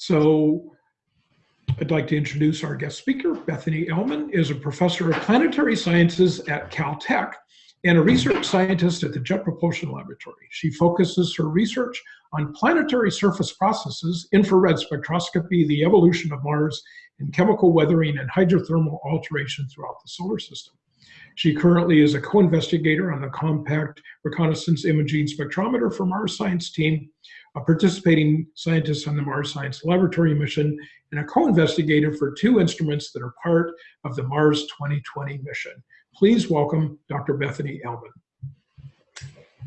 So I'd like to introduce our guest speaker. Bethany Ehlmann is a professor of planetary sciences at Caltech and a research scientist at the Jet Propulsion Laboratory. She focuses her research on planetary surface processes, infrared spectroscopy, the evolution of Mars, and chemical weathering and hydrothermal alteration throughout the solar system. She currently is a co-investigator on the Compact Reconnaissance Imaging Spectrometer for Mars Science Team, a participating scientist on the Mars Science Laboratory mission, and a co-investigator for two instruments that are part of the Mars 2020 mission. Please welcome Dr. Bethany Ehlmann.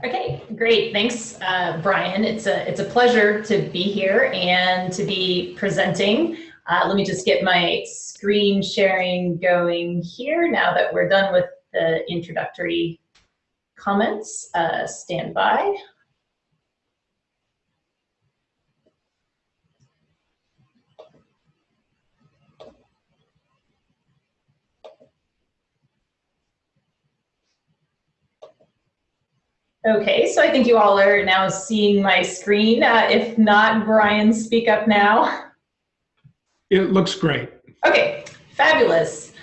Okay, great. Thanks, uh, Brian. It's a, it's a pleasure to be here and to be presenting. Uh, let me just get my screen sharing going here now that we're done with the introductory comments. Uh, stand by. Okay, so I think you all are now seeing my screen. Uh, if not, Brian, speak up now. It looks great. Okay, fabulous.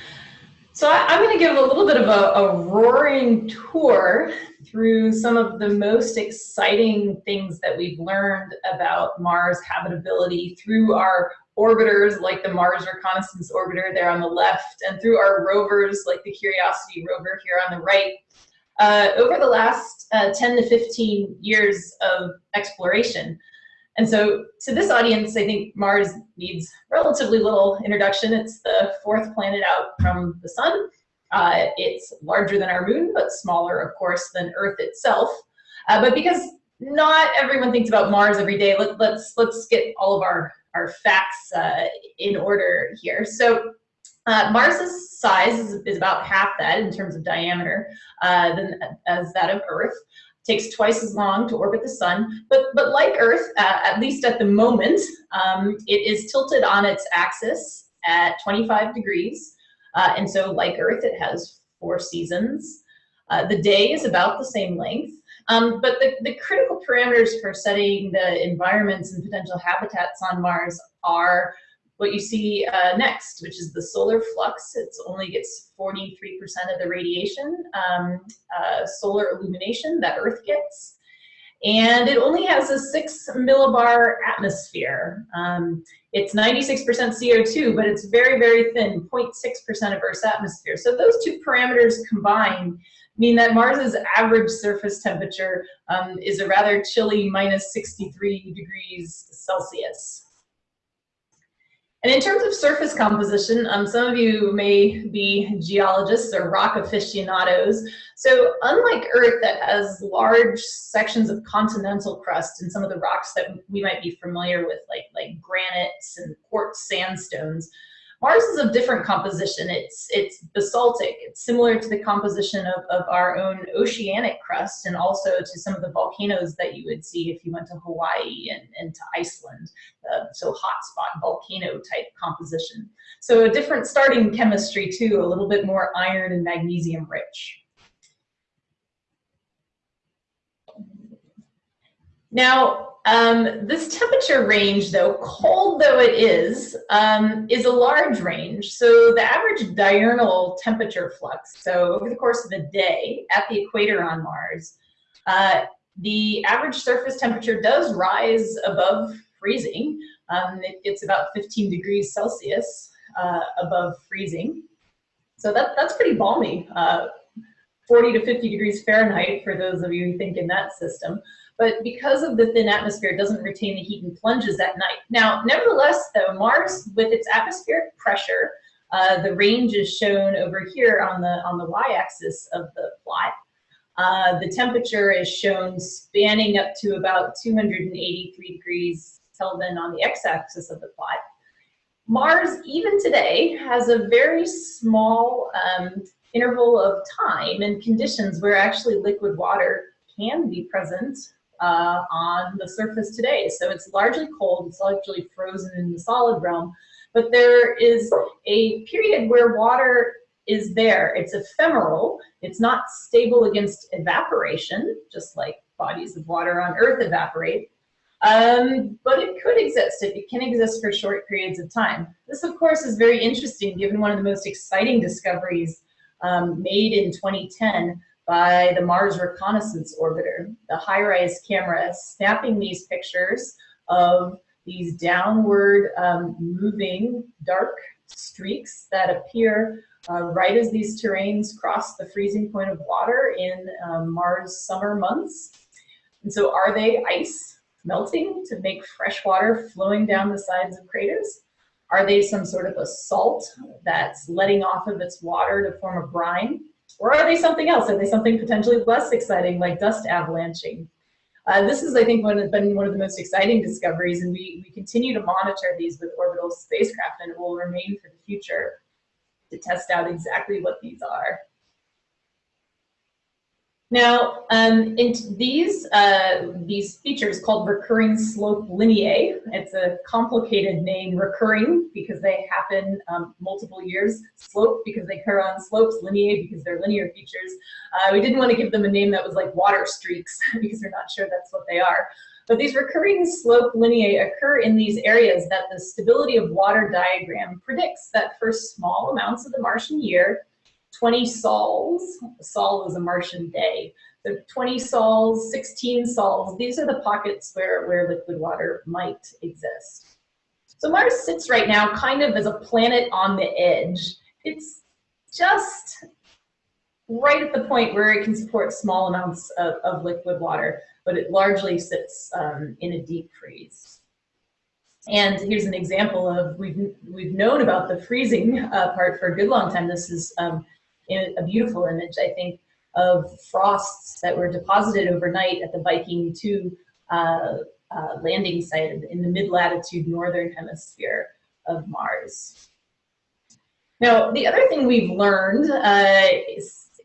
So I, am going to give a little bit of a, a, roaring tour through some of the most exciting things that we've learned about Mars habitability through our orbiters like the Mars Reconnaissance Orbiter there on the left and through our rovers like the Curiosity rover here on the right uh, over the last uh, 10 to 15 years of exploration. And so to this audience, I think Mars needs relatively little introduction. It's the fourth planet out from the sun. Uh, it's larger than our moon, but smaller, of course, than Earth itself. Uh, but because not everyone thinks about Mars every day, let, let's, let's get all of our, our facts uh, in order here. So uh, Mars's size is, is, about half that in terms of diameter uh, than as that of Earth. It Takes twice as long to orbit the sun, but but like Earth, uh, at least at the moment, um, it is tilted on its axis at 25 degrees, uh, and so like Earth, it has four seasons. Uh, the day is about the same length, um, but the, the critical parameters for setting the environments and potential habitats on Mars are what you see uh, next, which is the solar flux. It only gets 43% of the radiation um, uh, solar illumination that Earth gets. And it only has a six millibar atmosphere. Um, it's 96% CO2, but it's very, very thin, 0.6% of Earth's atmosphere. So those two parameters combined mean that Mars's average surface temperature um, is a rather chilly minus 63 degrees Celsius. And in terms of surface composition, um, some of you may be geologists or rock aficionados. So unlike Earth that has large sections of continental crust and some of the rocks that we might be familiar with, like, like granites and quartz sandstones, Mars is of different composition. It's, it's basaltic. It's similar to the composition of, of our own oceanic crust and also to some of the volcanoes that you would see if you went to Hawaii and, and to Iceland. Uh, so hotspot volcano type composition. So a different starting chemistry too, a little bit more iron and magnesium rich. Now, um, this temperature range, though, cold though it is, um, is a large range. So the average diurnal temperature flux, so over the course of a day at the equator on Mars, uh, the average surface temperature does rise above freezing. Um, it gets about 15 degrees Celsius uh, above freezing. So that, that's pretty balmy, uh, 40 to 50 degrees Fahrenheit for those of you who think in that system but because of the thin atmosphere, it doesn't retain the heat and plunges at night. Now, nevertheless, though, Mars, with its atmospheric pressure, uh, the range is shown over here on the, on the y-axis of the plot. Uh, the temperature is shown spanning up to about 283 degrees Kelvin on the x-axis of the plot. Mars, even today, has a very small um, interval of time and conditions where actually liquid water can be present uh, on the surface today. So it's largely cold, it's largely frozen in the solid realm, but there is a period where water is there. It's ephemeral, it's not stable against evaporation, just like bodies of water on Earth evaporate, Um, but it could exist. It, can exist for short periods of time. This, of course, is very interesting given one of the most exciting discoveries um, made in 2010 by the Mars Reconnaissance Orbiter, the HiRISE camera, snapping these pictures of these downward um, moving dark streaks that appear uh, right as these terrains cross the freezing point of water in um, Mars summer months. And so are they ice melting to make fresh water flowing down the sides of craters? Are they some sort of a salt that's letting off of its water to form a brine? Or are they something else? Are they something potentially less exciting like dust avalanching? Uh, this is, I think, one been one of the most exciting discoveries, and we, we continue to monitor these with orbital spacecraft, and it will remain for the future to test out exactly what these are. Now, um, in these, uh, these features called recurring slope lineae, it's a complicated name, recurring because they happen um, multiple years, slope because they occur on slopes, lineae because they're linear features. Uh, we didn't want to give them a name that was like water streaks because we're not sure that's what they are. But these recurring slope lineae occur in these areas that the stability of water diagram predicts that for small amounts of the Martian year, 20 sols, sol is a Martian day, so 20 sols, 16 sols, these are the pockets where, where liquid water might exist. So Mars sits right now kind of as a planet on the edge. It's just right at the point where it can support small amounts of, of liquid water, but it largely sits um, in a deep freeze. And here's an example of, we've, we've known about the freezing uh, part for a good long time. This is um, a beautiful image, I think, of frosts that were deposited overnight at the Viking 2 uh, uh, landing site in the mid-latitude northern hemisphere of Mars. Now, the other thing we've learned uh,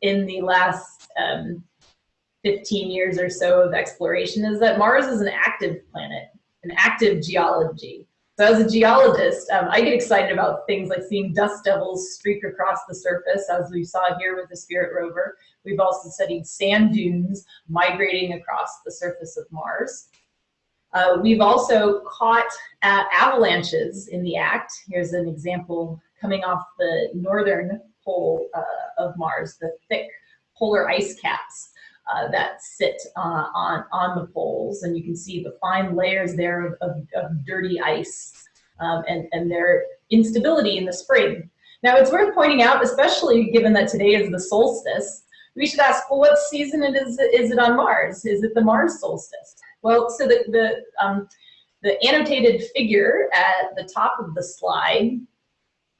in the last um, 15 years or so of exploration is that Mars is an active planet, an active geology. So as a geologist, um, I get excited about things like seeing dust devils streak across the surface, as we saw here with the Spirit rover. We've also studied sand dunes migrating across the surface of Mars. Uh, we've also caught uh, avalanches in the act. Here's an example coming off the northern pole uh, of Mars, the thick polar ice caps uh, that sit uh, on, on the poles. And you can see the fine layers there of, of, of dirty ice um, and, and their instability in the spring. Now it's worth pointing out, especially given that today is the solstice, we should ask, well, what season it is, is it on Mars? Is it the Mars solstice? Well, so the, the, um, the annotated figure at the top of the slide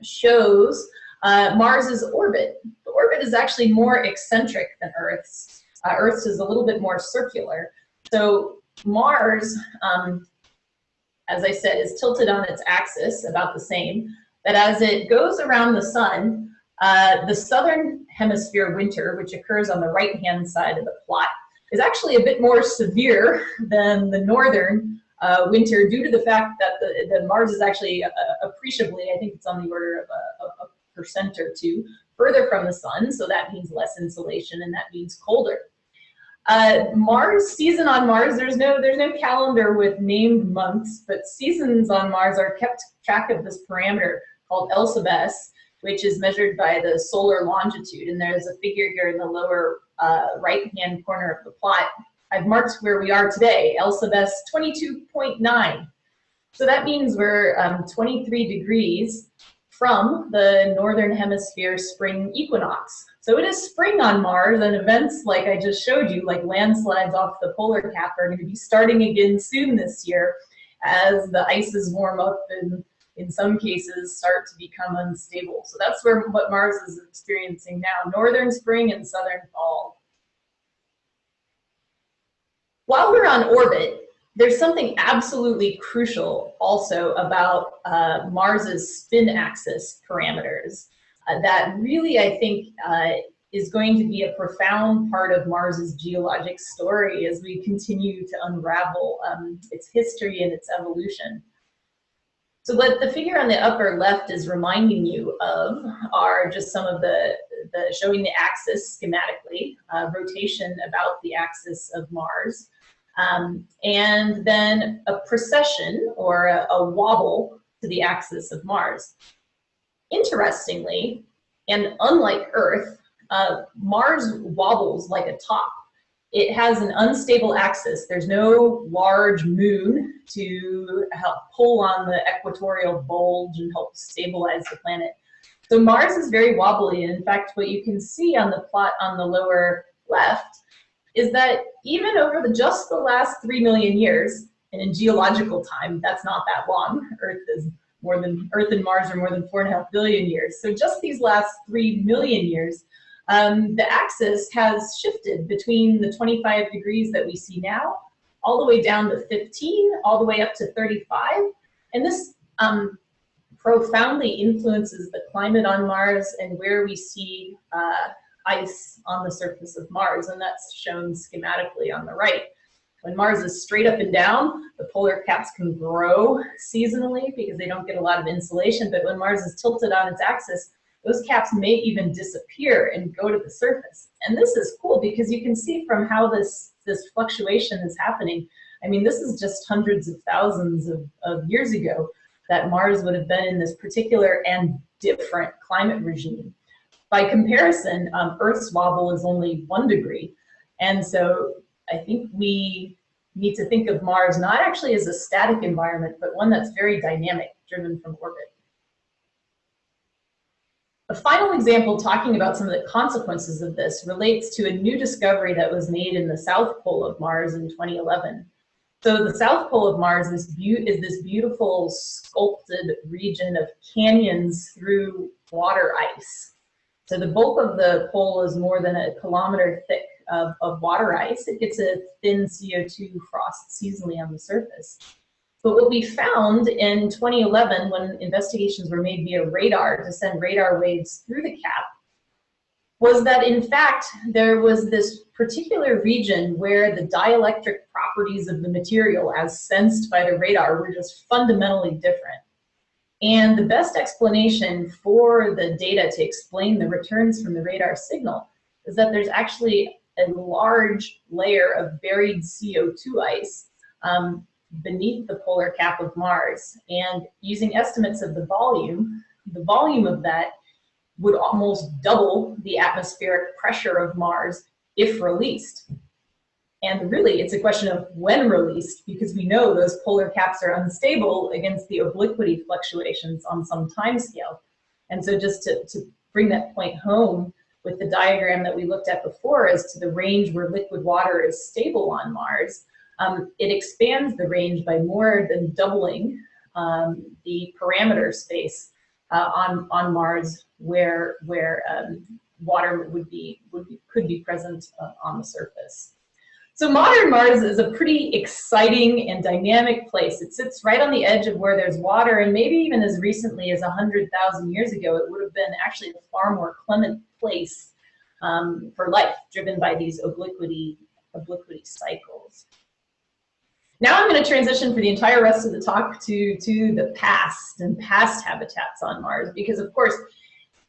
shows uh, Mars's orbit. The orbit is actually more eccentric than Earth's. Uh, Earth's is a little bit more circular. So Mars, um, as I said, is tilted on its axis about the same. But as it goes around the sun, uh, the southern hemisphere winter, which occurs on the right-hand side of the plot, is actually a bit more severe than the northern uh, winter due to the fact that the, the Mars is actually uh, appreciably, I think it's on the order of a, a percent or two, further from the sun, so that means less insolation and that means colder. Uh, Mars, season on Mars, there's no, there's no calendar with named months, but seasons on Mars are kept track of this parameter called L sub s, which is measured by the solar longitude. And there's a figure here in the lower uh, right-hand corner of the plot. I've marked where we are today, L sub s 22.9. So that means we're um, 23 degrees from the Northern Hemisphere spring equinox. So it is spring on Mars and events like I just showed you, like landslides off the polar cap are gonna be starting again soon this year as the ices warm up and in some cases start to become unstable. So that's where what Mars is experiencing now, northern spring and southern fall. While we're on orbit, there's something absolutely crucial also about uh, Mars's spin axis parameters uh, that really, I think, uh, is going to be a profound part of Mars's geologic story as we continue to unravel um, its history and its evolution. So what the figure on the upper left is reminding you of are just some of the, the showing the axis schematically, uh, rotation about the axis of Mars. um, and then a precession or a, a wobble to the axis of Mars. Interestingly, and unlike Earth, uh, Mars wobbles like a top. It has an unstable axis. There's no large moon to help pull on the equatorial bulge and help stabilize the planet. So Mars is very wobbly. And in fact, what you can see on the plot on the lower left is that even over the, just the last three million years, and in geological time, that's not that long. Earth is more than, Earth and Mars are more than four and a half billion years. So just these last three million years, um, the axis has shifted between the 25 degrees that we see now, all the way down to 15, all the way up to 35. And this um, profoundly influences the climate on Mars and where we see uh, ice on the surface of Mars, and that's shown schematically on the right. When Mars is straight up and down, the polar caps can grow seasonally because they don't get a lot of insolation, but when Mars is tilted on its axis, those caps may even disappear and go to the surface. And this is cool because you can see from how this, this fluctuation is happening. I mean, this is just hundreds of thousands of, of years ago that Mars would have been in this particular and different climate regime. By comparison, um, Earth's wobble is only one degree. And so I think we need to think of Mars not actually as a static environment, but one that's very dynamic, driven from orbit. A final example talking about some of the consequences of this relates to a new discovery that was made in the south pole of Mars in 2011. So the south pole of Mars is, is this beautiful sculpted region of canyons through water ice. So the bulk of the pole is more than a kilometer thick of, of water ice. It gets a thin CO2 frost seasonally on the surface. But what we found in 2011 when investigations were made via radar to send radar waves through the cap was that in fact there was this particular region where the dielectric properties of the material as sensed by the radar were just fundamentally different. And the best explanation for the data to explain the returns from the radar signal is that there's actually a large layer of buried CO2 ice um, beneath the polar cap of Mars. And using estimates of the volume, the volume of that would almost double the atmospheric pressure of Mars if released. And really, it's a question of when released, because we know those polar caps are unstable against the obliquity fluctuations on some time scale. And so just to, to bring that point home with the diagram that we looked at before as to the range where liquid water is stable on Mars, um, it expands the range by more than doubling um, the parameter space uh, on, on Mars where, where um, water would be, would be, could be present uh, on the surface. So modern Mars is a pretty exciting and dynamic place. It sits right on the edge of where there's water, and maybe even as recently as 100,000 years ago, it would have been actually a far more clement place um, for life, driven by these obliquity, obliquity cycles. Now I'm going to transition for the entire rest of the talk to, to the past and past habitats on Mars, because of course,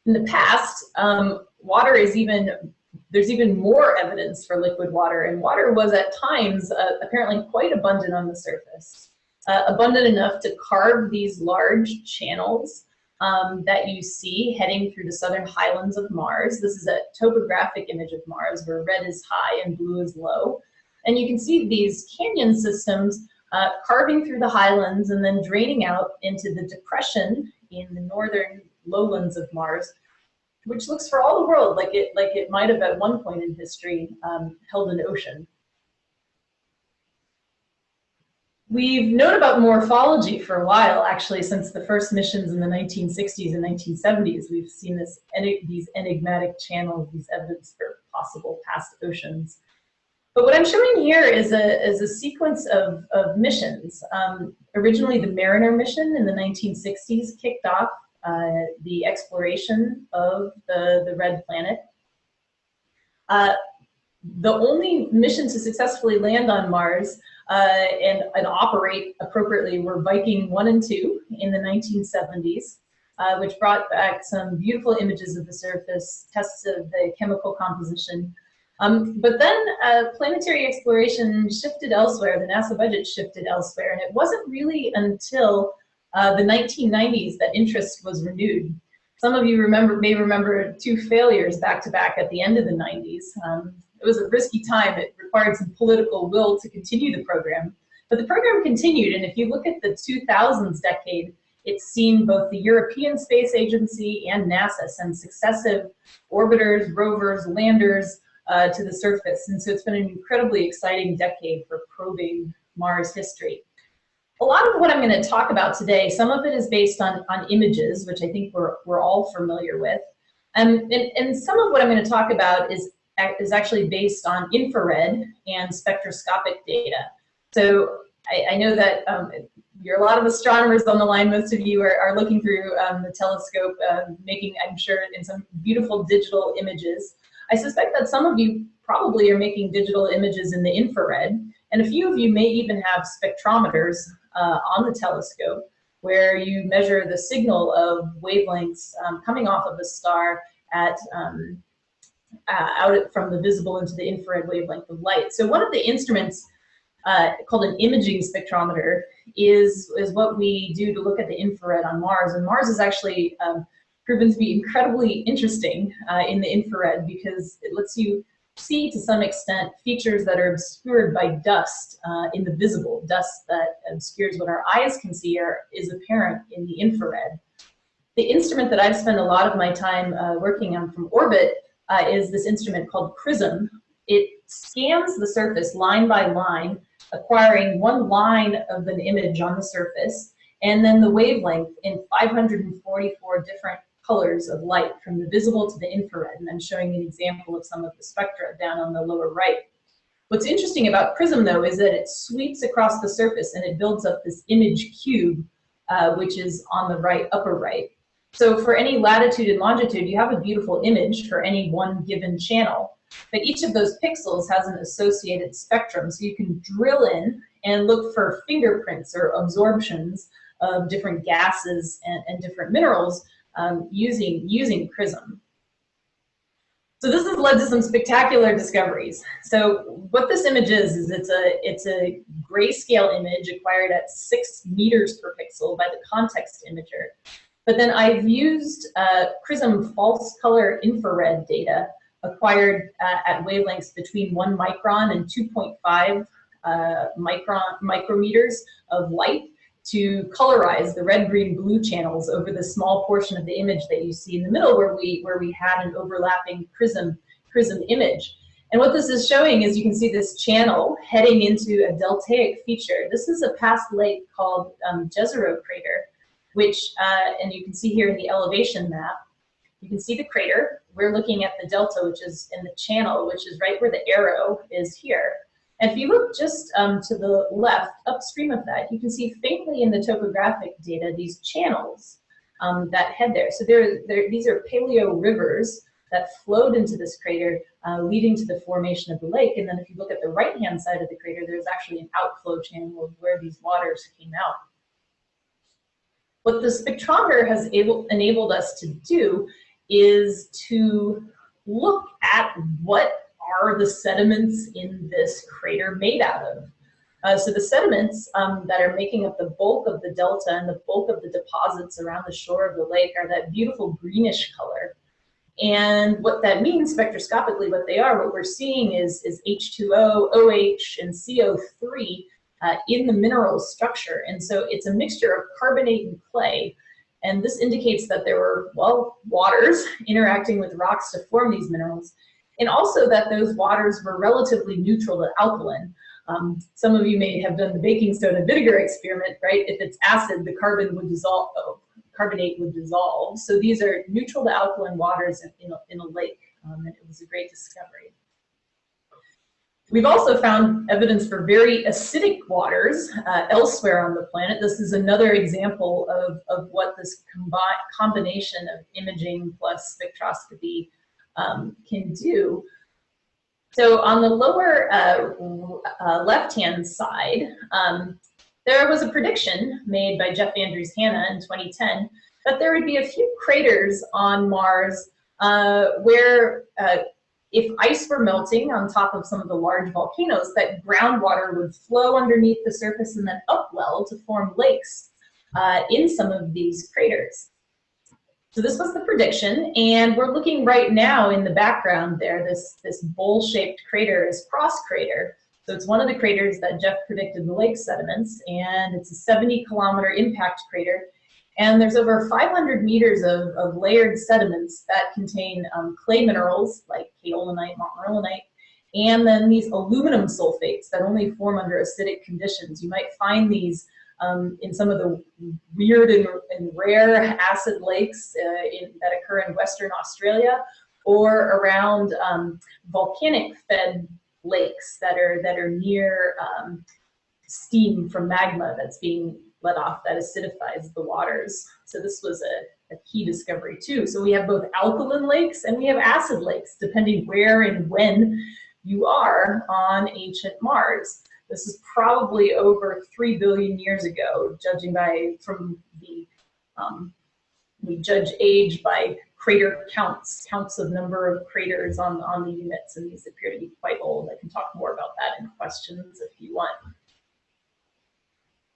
in the past, um, water is even there's even more evidence for liquid water, and water was at times uh, apparently quite abundant on the surface. Uh, abundant enough to carve these large channels um, that you see heading through the southern highlands of Mars. This is a topographic image of Mars where red is high and blue is low. And you can see these canyon systems uh, carving through the highlands and then draining out into the depression in the northern lowlands of Mars, which looks for all the world like it, like it might have at one point in history um, held an ocean. We've known about morphology for a while, actually, since the first missions in the 1960s and 1970s. We've seen this, these enigmatic channels, these evidence for possible past oceans. But what I'm showing here is a, is a sequence of, of missions. Um, originally, the Mariner mission in the 1960s kicked off uh, the exploration of the, the red planet. Uh, the only mission to successfully land on Mars uh, and, and operate appropriately were Viking 1 and 2 in the 1970s, uh, which brought back some beautiful images of the surface, tests of the chemical composition. Um, but then uh, planetary exploration shifted elsewhere, the NASA budget shifted elsewhere, and it wasn't really until uh, the 1990s that interest was renewed. Some of you remember may remember two failures back to back at the end of the 90s. Um, it was a risky time. It required some political will to continue the program. But the program continued, and if you look at the 2000s decade, it's seen both the European Space Agency and NASA send successive orbiters, rovers, landers uh, to the surface. And so it's been an incredibly exciting decade for probing Mars history. A lot of what I'm going to talk about today, some of it is based on, on images, which I think we're, we're all familiar with. Um, and, and some of what I'm going to talk about is, is actually based on infrared and spectroscopic data. So I, I know that um, you're a lot of astronomers on the line. Most of you are, are looking through um, the telescope, uh, making, I'm sure, in some beautiful digital images. I suspect that some of you probably are making digital images in the infrared, and a few of you may even have spectrometers uh, on the telescope where you measure the signal of wavelengths um, coming off of a star at um, uh, out from the visible into the infrared wavelength of light. So one of the instruments uh, called an imaging spectrometer is, is what we do to look at the infrared on Mars. And Mars is actually um, proven to be incredibly interesting uh, in the infrared because it lets you see to some extent features that are obscured by dust uh, in the visible. Dust that obscures what our eyes can see are, is apparent in the infrared. The instrument that I've spent a lot of my time uh, working on from orbit uh, is this instrument called CRISM. It scans the surface line by line, acquiring one line of an image on the surface, and then the wavelength in 544 different colors of light from the visible to the infrared, and I'm showing an example of some of the spectra down on the lower right. What's interesting about CRISM though is that it sweeps across the surface and it builds up this image cube, uh, which is on the right, upper right. So for any latitude and longitude, you have a beautiful image for any one given channel. But each of those pixels has an associated spectrum, so you can drill in and look for fingerprints or absorptions of different gases and, and different minerals um, using, using CRISM. So this has led to some spectacular discoveries. So what this image is, is it's a, it's a grayscale image acquired at six meters per pixel by the context imager. But then I've used uh, PRISM false color infrared data acquired uh, at wavelengths between one micron and 2.5 uh, micron micrometers of light to colorize the red, green, blue channels over the small portion of the image that you see in the middle where we, where we had an overlapping CRISM, CRISM image. And what this is showing is you can see this channel heading into a deltaic feature. This is a past lake called um, Jezero crater, which, uh, and you can see here in the elevation map, you can see the crater. We're looking at the delta, which is in the channel, which is right where the arrow is here. And if you look just um, to the left, upstream of that, you can see faintly in the topographic data these channels um, that head there. So there, there, these are paleo rivers that flowed into this crater, uh, leading to the formation of the lake. And then if you look at the right-hand side of the crater, there's actually an outflow channel of where these waters came out. What the spectrometer has able, enabled us to do is to look at what are the sediments in this crater made out of? Uh, so the sediments um, that are making up the bulk of the delta and the bulk of the deposits around the shore of the lake are that beautiful greenish color. And what that means spectroscopically, what they are, what we're seeing is, is H2O, OH, and CO3 uh, in the mineral structure. And so it's a mixture of carbonate and clay. And this indicates that there were, well, waters interacting with rocks to form these minerals and also that those waters were relatively neutral to alkaline. Um, some of you may have done the baking soda vinegar experiment, right? If it's acid, the carbon would dissolve, oh, carbonate would dissolve. So these are neutral to alkaline waters in, a, in a, lake, um, and it was a great discovery. We've also found evidence for very acidic waters uh, elsewhere on the planet. This is another example of, of what this combination of imaging plus spectroscopy um, can do. So on the lower uh, uh, left-hand side, um, there was a prediction made by Jeff Andrews-Hanna in 2010 that there would be a few craters on Mars uh, where uh, if ice were melting on top of some of the large volcanoes, that groundwater would flow underneath the surface and then upwell to form lakes uh, in some of these craters. So this was the prediction, and we're looking right now in the background there, this, this bowl-shaped crater is Cross Crater. So it's one of the craters that Jeff predicted the lake sediments, and it's a 70 kilometer impact crater. And there's over 500 meters of, of layered sediments that contain um, clay minerals like kaolinite, montmorillonite, and then these aluminum sulfates that only form under acidic conditions. You might find these um, in some of the weird and, and rare acid lakes uh, in, that occur in Western Australia or around um, volcanic fed lakes that are, that are near um, steam from magma that's being let off that acidifies the waters. So this was a, a key discovery too. So we have both alkaline lakes and we have acid lakes, depending where and when you are on ancient Mars. This is probably over 3 billion years ago, judging by from the, um, we judge age by crater counts, counts of number of craters on, on the units, and these appear to be quite old. I can talk more about that in questions if you want.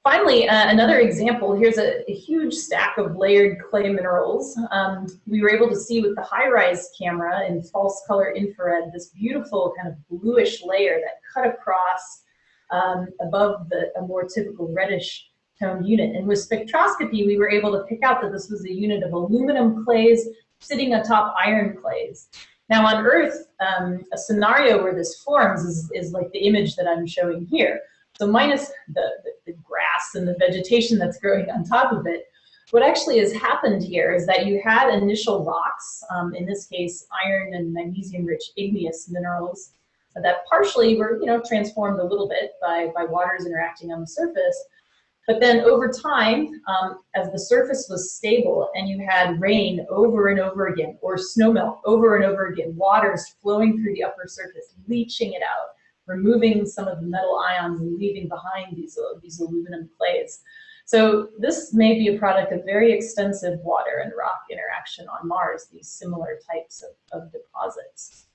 Finally, uh, another example, here's a, a, huge stack of layered clay minerals. Um, we were able to see with the HiRISE camera in false color infrared, this beautiful kind of bluish layer that cut across um, above the, a more typical reddish toned unit. And with spectroscopy, we were able to pick out that this was a unit of aluminum clays sitting atop iron clays. Now on Earth, um, a scenario where this forms is, is like the image that I'm showing here. So minus the, the, the grass and the vegetation that's growing on top of it, what actually has happened here is that you had initial rocks, um, in this case iron and magnesium-rich igneous minerals, that partially were you know transformed a little bit by, by waters interacting on the surface. But then over time, um, as the surface was stable and you had rain over and over again, or snowmelt over and over again, waters flowing through the upper surface, leaching it out, removing some of the metal ions and leaving behind these, uh, these aluminum clays. So this may be a product of very extensive water and rock interaction on Mars, these similar types of, of deposits.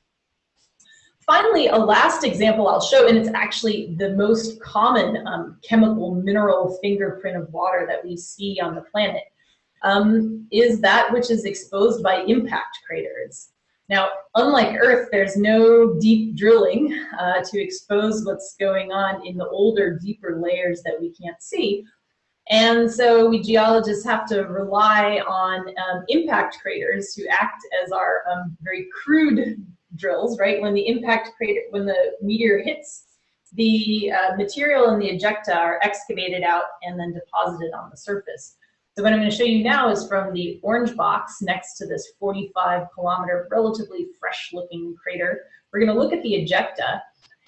Finally, a last example I'll show, and it's actually the most common um, chemical mineral fingerprint of water that we see on the planet, um, is that which is exposed by impact craters. Now, unlike Earth, there's no deep drilling uh, to expose what's going on in the older, deeper layers that we can't see. And so we geologists have to rely on um, impact craters to act as our um, very crude drills, right? When the impact crater, when the meteor hits, the uh, material and the ejecta are excavated out and then deposited on the surface. So what I'm going to show you now is from the orange box next to this 45 kilometer, relatively fresh looking crater. We're going to look at the ejecta.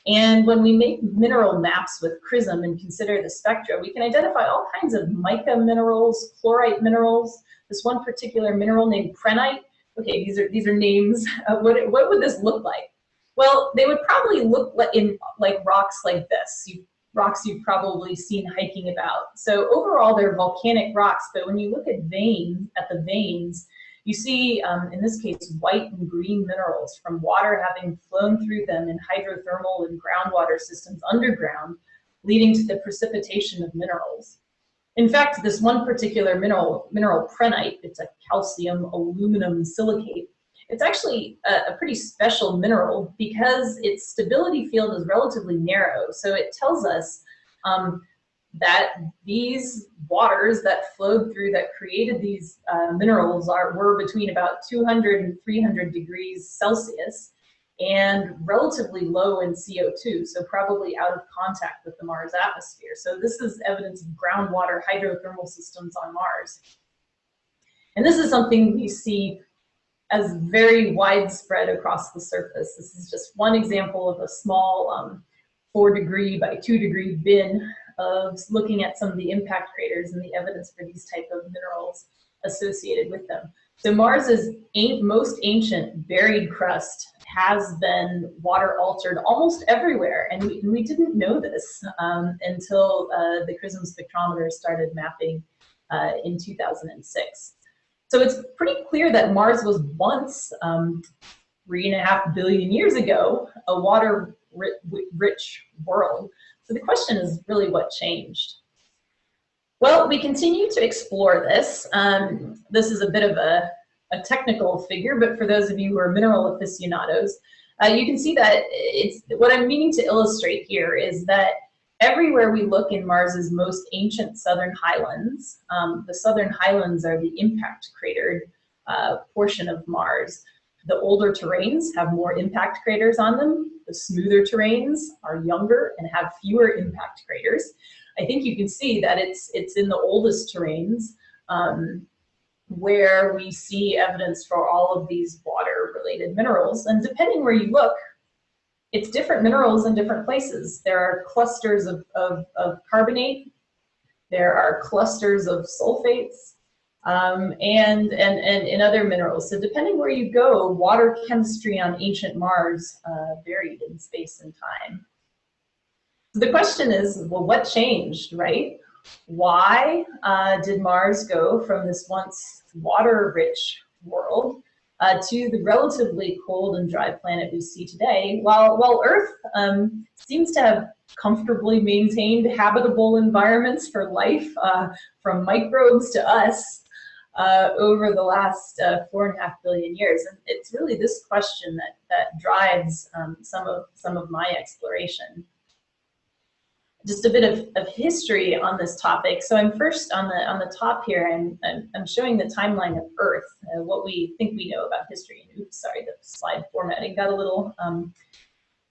And when we make mineral maps with CRISM and consider the spectra, we can identify all kinds of mica minerals, chlorite minerals. This one particular mineral named prehnite. Okay, these are these are names. What what would this look like? Well, they would probably look like in like rocks like this. You rocks you've probably seen hiking about. So overall, they're volcanic rocks, but when you look at veins, at the veins, you see, um, in this case, white and green minerals from water having flown through them in hydrothermal and groundwater systems underground, leading to the precipitation of minerals. In fact, this one particular mineral, mineral prehnite, it's a calcium aluminum silicate, it's actually a, a, pretty special mineral because its stability field is relatively narrow. So it tells us um, that these waters that flowed through that created these uh, minerals are were between about 200 and 300 degrees Celsius and relatively low in CO2, so probably out of contact with the Mars atmosphere. So this is evidence of groundwater hydrothermal systems on Mars. And this is something we see as very widespread across the surface. This is just one example of a small um, four degree by two degree bin of looking at some of the impact craters and the evidence for these type of minerals associated with them. So Mars's most ancient buried crust has been water altered almost everywhere, and we, we didn't know this um, until uh, the CRISM spectrometer started mapping uh, in 2006. So it's pretty clear that Mars was once um, three and a half billion years ago, a water-rich world. So the question is really what changed? Well, we continue to explore this. Um, this is a bit of a, a, technical figure, but for those of you who are mineral aficionados, uh, you can see that it's what I'm meaning to illustrate here is that everywhere we look in Mars's most ancient southern highlands, um, the southern highlands are the impact cratered uh, portion of Mars. The older terrains have more impact craters on them. The smoother terrains are younger and have fewer impact craters. I think you can see that it's, it's in the oldest terrains um, where we see evidence for all of these water-related minerals. And depending where you look, it's different minerals in different places. There are clusters of, of, of carbonate, there are clusters of sulfates, um, and, and, and in other minerals. So depending where you go, water chemistry on ancient Mars uh, varied in space and time. So the question is, well, what changed, right? Why uh, did Mars go from this once water-rich world uh, to the relatively cold and dry planet we see today, while, while Earth um, seems to have comfortably maintained habitable environments for life, uh, from microbes to us, uh, over the last uh, four and a half billion years. And it's really this question that, that drives um, some, of, some of my exploration. Just a bit of, of history on this topic. So I'm first on the, on the top here, and I'm, I'm showing the timeline of Earth, uh, what we think we know about history. Oops, sorry, the slide formatting got a little um,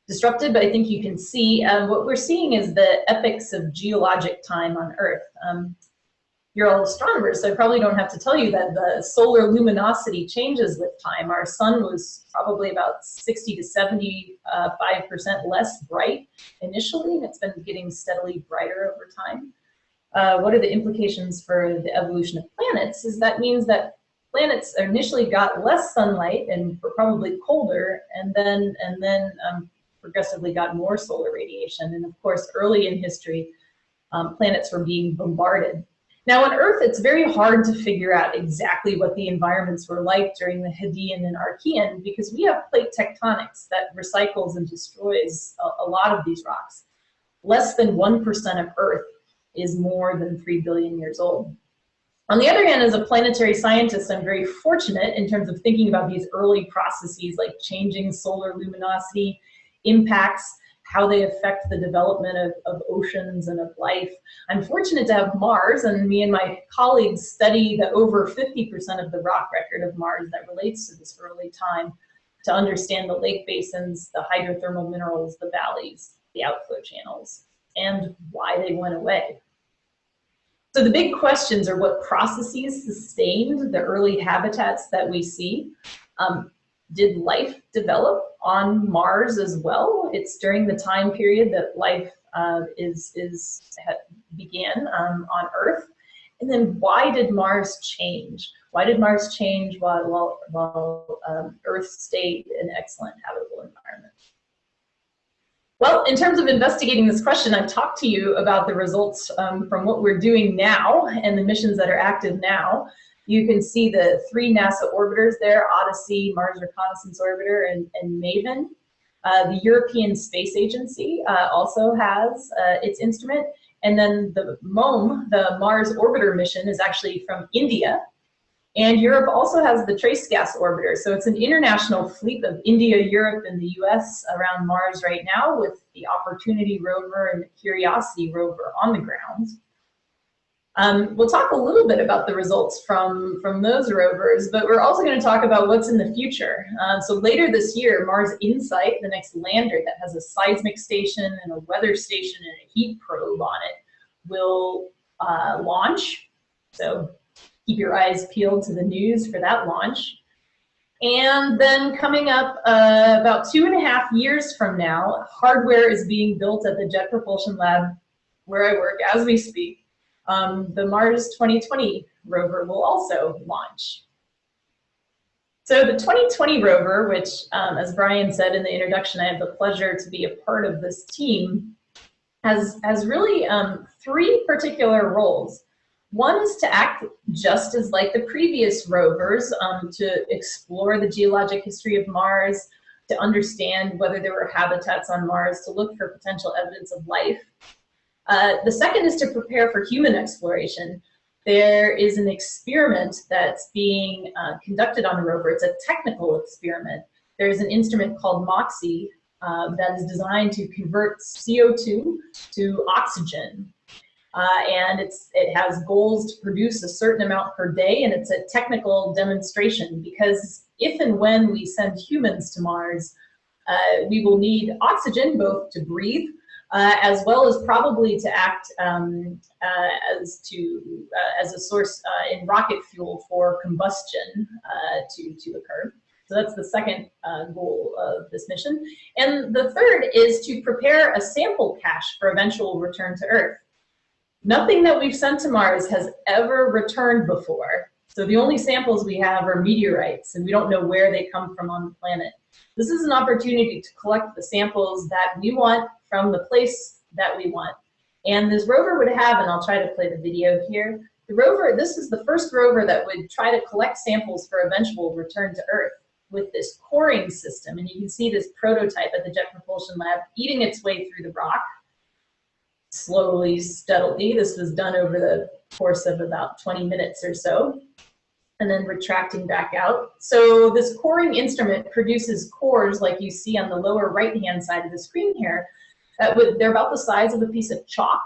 disrupted, but I think you can see uh, what we're seeing is the epochs of geologic time on Earth. Um, you're all astronomers, so I probably don't have to tell you that the solar luminosity changes with time. Our sun was probably about 60 to 75% uh, less bright initially, and it's been getting steadily brighter over time. Uh, what are the implications for the evolution of planets? Is that means that planets initially got less sunlight and were probably colder, and then and then um, progressively got more solar radiation. And of course, early in history, um, planets were being bombarded now on Earth, it's very hard to figure out exactly what the environments were like during the Hadean and Archean because we have plate tectonics that recycles and destroys a, a lot of these rocks. Less than 1% of Earth is more than 3 billion years old. On the other hand, as a planetary scientist, I'm very fortunate in terms of thinking about these early processes like changing solar luminosity, impacts, how they affect the development of, of oceans and of life. I'm fortunate to have Mars, and me and my colleagues study the over 50% of the rock record of Mars that relates to this early time to understand the lake basins, the hydrothermal minerals, the valleys, the outflow channels, and why they went away. So the big questions are what processes sustained the early habitats that we see. Um, did life develop on Mars as well? It's during the time period that life uh, is, is began um, on Earth. And then why did Mars change? Why did Mars change while, while, while um, Earth stayed an excellent habitable environment? Well, in terms of investigating this question, I've talked to you about the results um, from what we're doing now and the missions that are active now. You can see the three NASA orbiters there, Odyssey, Mars Reconnaissance Orbiter, and, and MAVEN. Uh, the European Space Agency uh, also has uh, its instrument. And then the MOM, the Mars Orbiter mission, is actually from India. And Europe also has the Trace Gas Orbiter. So it's an international fleet of India, Europe, and the US around Mars right now with the Opportunity rover and the Curiosity rover on the ground. Um, we'll talk a little bit about the results from, from those rovers, but we're also going to talk about what's in the future. Uh, so later this year, Mars InSight, the next lander that has a seismic station and a weather station and a heat probe on it, will uh, launch. So keep your eyes peeled to the news for that launch. And then coming up uh, about two and a half years from now, hardware is being built at the Jet Propulsion Lab where I work as we speak um, the Mars 2020 rover will also launch. So the 2020 rover, which um, as Brian said in the introduction, I have the pleasure to be a part of this team, has, has really um, three particular roles. One is to act just as like the previous rovers, um, to explore the geologic history of Mars, to understand whether there were habitats on Mars, to look for potential evidence of life. Uh, the second is to prepare for human exploration. There is an experiment that's being uh, conducted on the rover. It's a technical experiment. There's an instrument called MOXIE uh, that is designed to convert CO2 to oxygen. Uh, and it's, it has goals to produce a certain amount per day, and it's a technical demonstration because if and when we send humans to Mars, uh, we will need oxygen both to breathe, uh, as well as probably to act um, uh, as to uh, as a source uh, in rocket fuel for combustion to to occur. So that's the second goal of this mission. And the third is to prepare a sample cache for eventual return to Earth. Nothing that we've sent to Mars has ever returned before. So the only samples we have are meteorites, and we don't know where they come from on the planet. This is an opportunity to collect the samples that we want from the place that we want. And this rover would have, and I'll try to play the video here, the rover, this is the first rover that would try to collect samples for eventual return to Earth with this coring system. And you can see this prototype at the Jet Propulsion Lab eating its way through the rock slowly, steadily. This was done over the course of about 20 minutes or so, and then retracting back out. So this coring instrument produces cores like you see on the lower right-hand side of the screen here. That would, they're about the size of a piece of chalk.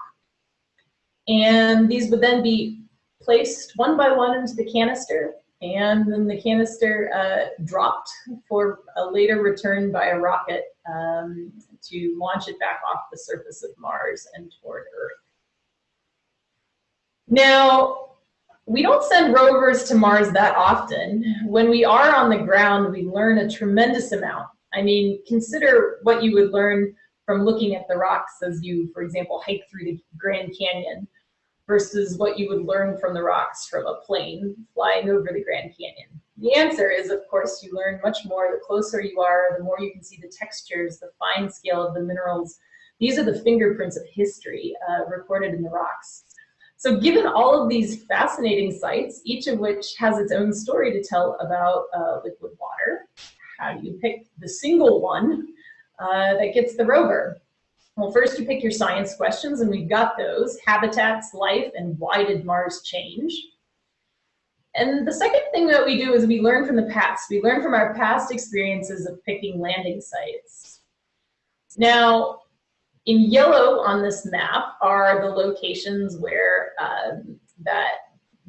And these would then be placed one by one into the canister and then the canister uh, dropped for a later return by a rocket um, to launch it back off the surface of Mars and toward Earth. Now, we don't send rovers to Mars that often. When we are on the ground, we learn a tremendous amount. I mean, consider what you would learn from looking at the rocks as you, for example, hike through the Grand Canyon versus what you would learn from the rocks from a plane flying over the Grand Canyon. The answer is, of course, you learn much more the closer you are, the more you can see the textures, the fine scale of the minerals. These are the fingerprints of history uh, recorded in the rocks. So given all of these fascinating sites, each of which has its own story to tell about uh, liquid water, how do you pick the single one uh, that gets the rover? Well, first you pick your science questions, and we've got those, habitats, life, and why did Mars change? And the second thing that we do is we learn from the past. We learn from our past experiences of picking landing sites. Now, in yellow on this map are the locations where um, that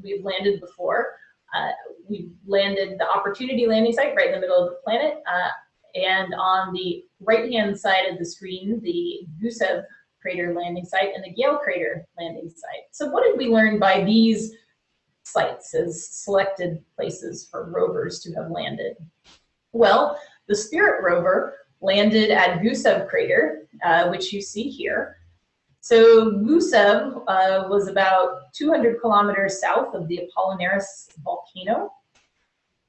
we've landed before. Uh, we landed the Opportunity landing site right in the middle of the planet. Uh, and on the right-hand side of the screen, the Gusev crater landing site and the Gale crater landing site. So what did we learn by these sites as selected places for rovers to have landed? Well, the Spirit rover landed at Gusev crater, uh, which you see here. So Gusev uh, was about 200 kilometers south of the Apollinaris volcano.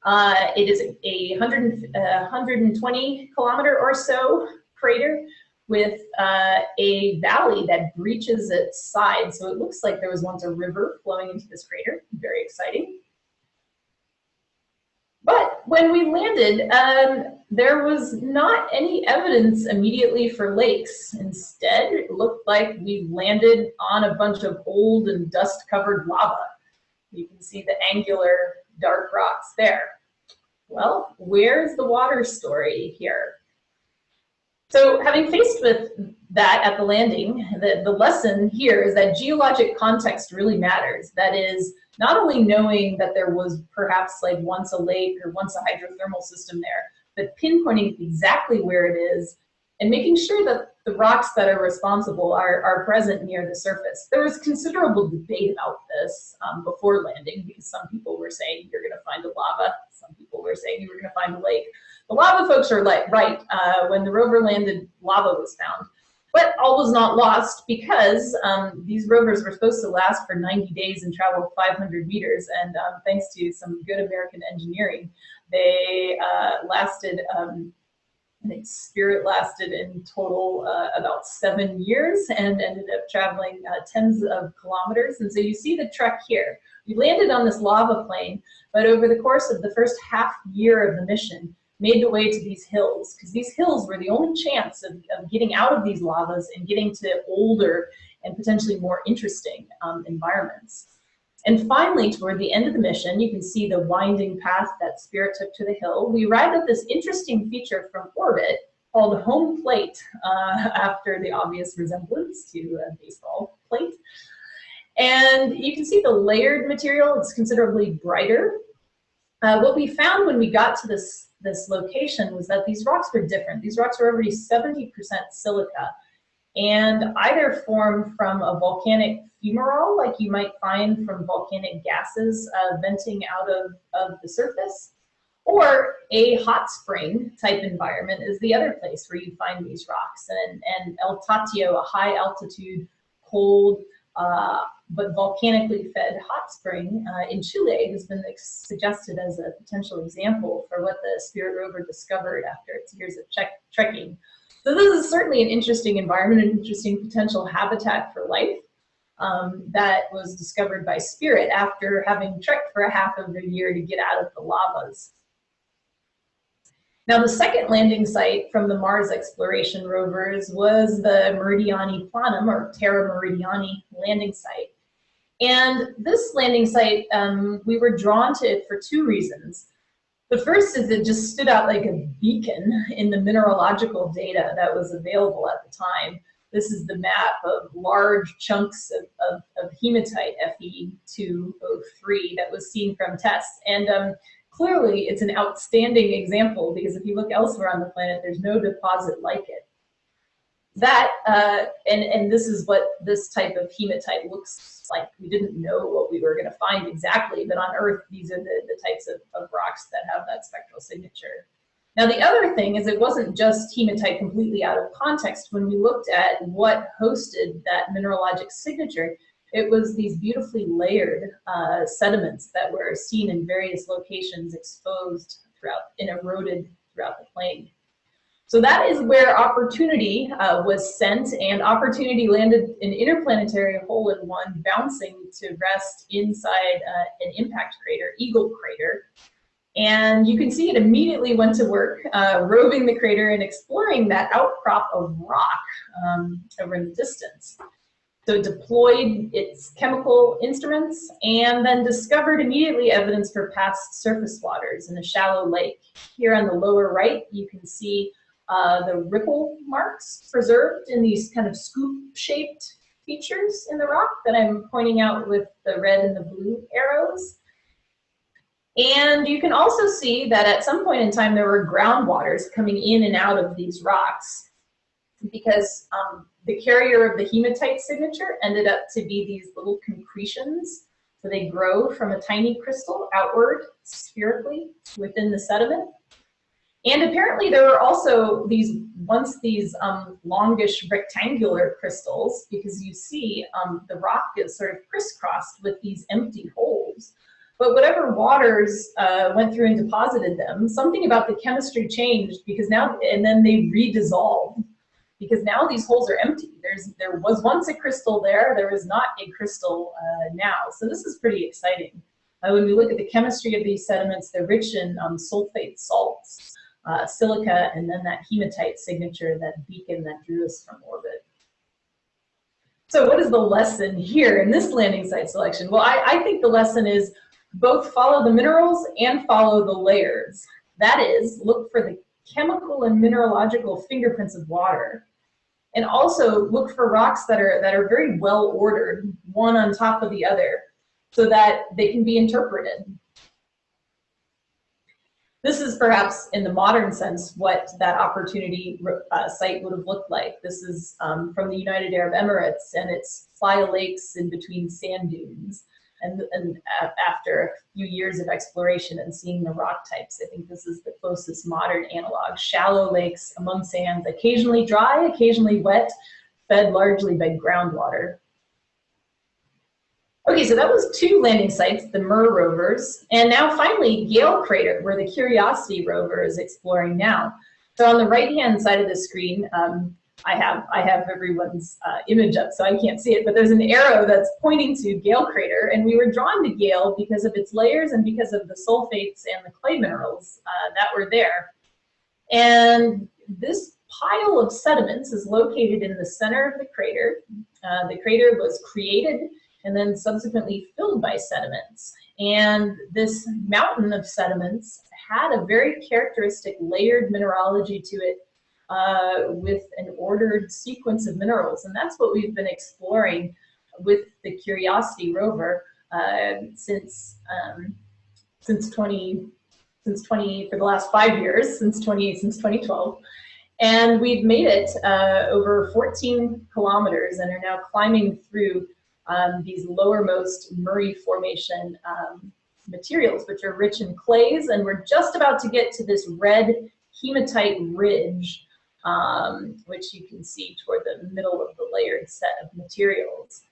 Uh, it is a 100, 120 kilometer or so crater with uh, a valley that breaches its side. So it looks like there was once a river flowing into this crater. Very exciting. But when we landed, um, there was not any evidence immediately for lakes. Instead, it looked like we landed on a bunch of old and dust-covered lava. You can see the angular dark rocks there. Well, where's the water story here? So having faced with that at the landing, the, the lesson here is that geologic context really matters. That is, not only knowing that there was perhaps like once a lake or once a hydrothermal system there, but pinpointing exactly where it is and making sure that the rocks that are responsible are, are present near the surface. There was considerable debate about this um, before landing because some people were saying you're going to find a lava, some people were saying you were going to find a lake. The lava folks are like, right, uh, when the rover landed, lava was found. But all was not lost because um, these rovers were supposed to last for 90 days and travel 500 meters. And um, thanks to some good American engineering, they uh, lasted um, I think Spirit lasted in total uh, about seven years and ended up traveling uh, tens of kilometers. And so you see the trek here. We landed on this lava plain, but over the course of the first half year of the mission, made the way to these hills, because these hills were the only chance of, of, getting out of these lavas and getting to older and potentially more interesting um, environments. And finally, toward the end of the mission, you can see the winding path that Spirit took to the hill. We arrived at this interesting feature from orbit called home plate, uh, after the obvious resemblance to a baseball plate. And you can see the layered material, it's considerably brighter. Uh, what we found when we got to this, this location was that these rocks were different. These rocks were already 70% silica and either form from a volcanic fumarole, like you might find from volcanic gases uh, venting out of, of the surface, or a hot spring type environment is the other place where you find these rocks. And, and El Tatio, a high altitude, cold, uh, but volcanically fed hot spring uh, in Chile has been suggested as a potential example for what the Spirit rover discovered after its years of trekking. So this is certainly an interesting environment, an interesting potential habitat for life um, that was discovered by Spirit after having trekked for a half of a year to get out of the lavas. Now the second landing site from the Mars exploration rovers was the Meridiani Planum or Terra Meridiani landing site. And this landing site, um, we were drawn to it for two reasons. The first is it just stood out like a beacon in the mineralogical data that was available at the time. This is the map of large chunks of, of, of hematite Fe2O3 that was seen from TES. And um, clearly it's an outstanding example because if you look elsewhere on the planet, there's no deposit like it that, uh, and, and this is what this type of hematite looks like. We didn't know what we were going to find exactly, but on Earth, these are the, the types of, of rocks that have that spectral signature. Now, the other thing is it wasn't just hematite completely out of context. When we looked at what hosted that mineralogic signature, it was these beautifully layered uh, sediments that were seen in various locations exposed throughout and eroded throughout the plain. So that is where Opportunity uh, was sent, and Opportunity landed an interplanetary hole-in-one bouncing to rest inside uh, an impact crater, Eagle Crater. And you can see it immediately went to work, uh, roving the crater and exploring that outcrop of rock um, over in the distance. So it deployed its chemical instruments and then discovered immediately evidence for past surface waters in a shallow lake. Here on the lower right, you can see uh, the ripple marks preserved in these kind of scoop-shaped features in the rock that I'm pointing out with the red and the blue arrows. And you can also see that at some point in time there were groundwaters coming in and out of these rocks because um, the carrier of the hematite signature ended up to be these little concretions. So they grow from a tiny crystal outward spherically within the sediment. And apparently there were also these, once these um, longish rectangular crystals, because you see um, the rock is sort of crisscrossed with these empty holes. But whatever waters uh, went through and deposited them, something about the chemistry changed because now, and then they redissolved because now these holes are empty. There's, there was once a crystal there, there is not a crystal uh, now. So this is pretty exciting. Uh, when we look at the chemistry of these sediments, they're rich in um, sulfate salts uh, silica, and then that hematite signature, that beacon that drew us from orbit. So what is the lesson here in this landing site selection? Well, I, I think the lesson is both follow the minerals and follow the layers. That is, look for the chemical and mineralogical fingerprints of water. And also look for rocks that are, that are very well ordered, one on top of the other, so that they can be interpreted. This is perhaps in the modern sense what that opportunity uh, site would have looked like. This is um, from the United Arab Emirates and it's Playa Lakes in between sand dunes. And, and after a few years of exploration and seeing the rock types, I think this is the closest modern analog. Shallow lakes among sands, occasionally dry, occasionally wet, fed largely by groundwater. Okay, so that was two landing sites, the MER rovers, and now finally Gale Crater, where the Curiosity rover is exploring now. So on the right-hand side of the screen, um, I have I have everyone's uh, image up, so I can't see it, but there's an arrow that's pointing to Gale Crater, and we were drawn to Gale because of its layers and because of the sulfates and the clay minerals uh, that were there. And this pile of sediments is located in the center of the crater. Uh, the crater was created and then subsequently filled by sediments. And this mountain of sediments had a very characteristic layered mineralogy to it uh, with an ordered sequence of minerals. And that's what we've been exploring with the Curiosity rover uh, since, um, since 20, since 20, for the last five years, since 20, since 2012. And we've made it uh, over 14 kilometers and are now climbing through um, these lowermost Murray Formation um, materials, which are rich in clays. And we're just about to get to this red hematite ridge, um, which you can see toward the middle of the layered set of materials.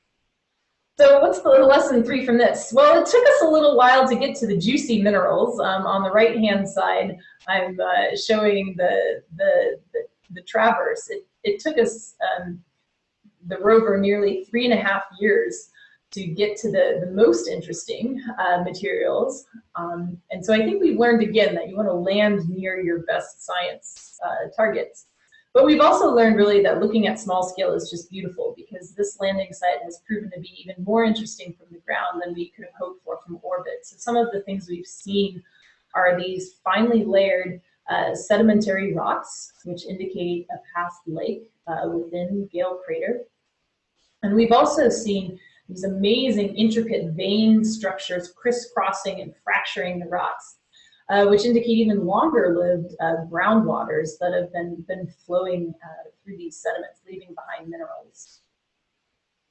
So what's the lesson three from this? Well, it took us a little while to get to the juicy minerals. Um, on the right-hand side, I'm uh, showing the, the, the, the, traverse. It, it took us, um, the rover, nearly three and a half years to get to the, the most interesting uh, materials. Um, and so I think we've learned again that you want to land near your best science uh, targets. But we've also learned really that looking at small scale is just beautiful because this landing site has proven to be even more interesting from the ground than we could have hoped for from orbit. So some of the things we've seen are these finely layered uh, sedimentary rocks, which indicate a past lake uh, within Gale Crater. And we've also seen these amazing intricate vein structures crisscrossing and fracturing the rocks, uh, which indicate even longer lived uh, groundwaters that have been, been flowing uh, through these sediments, leaving behind minerals.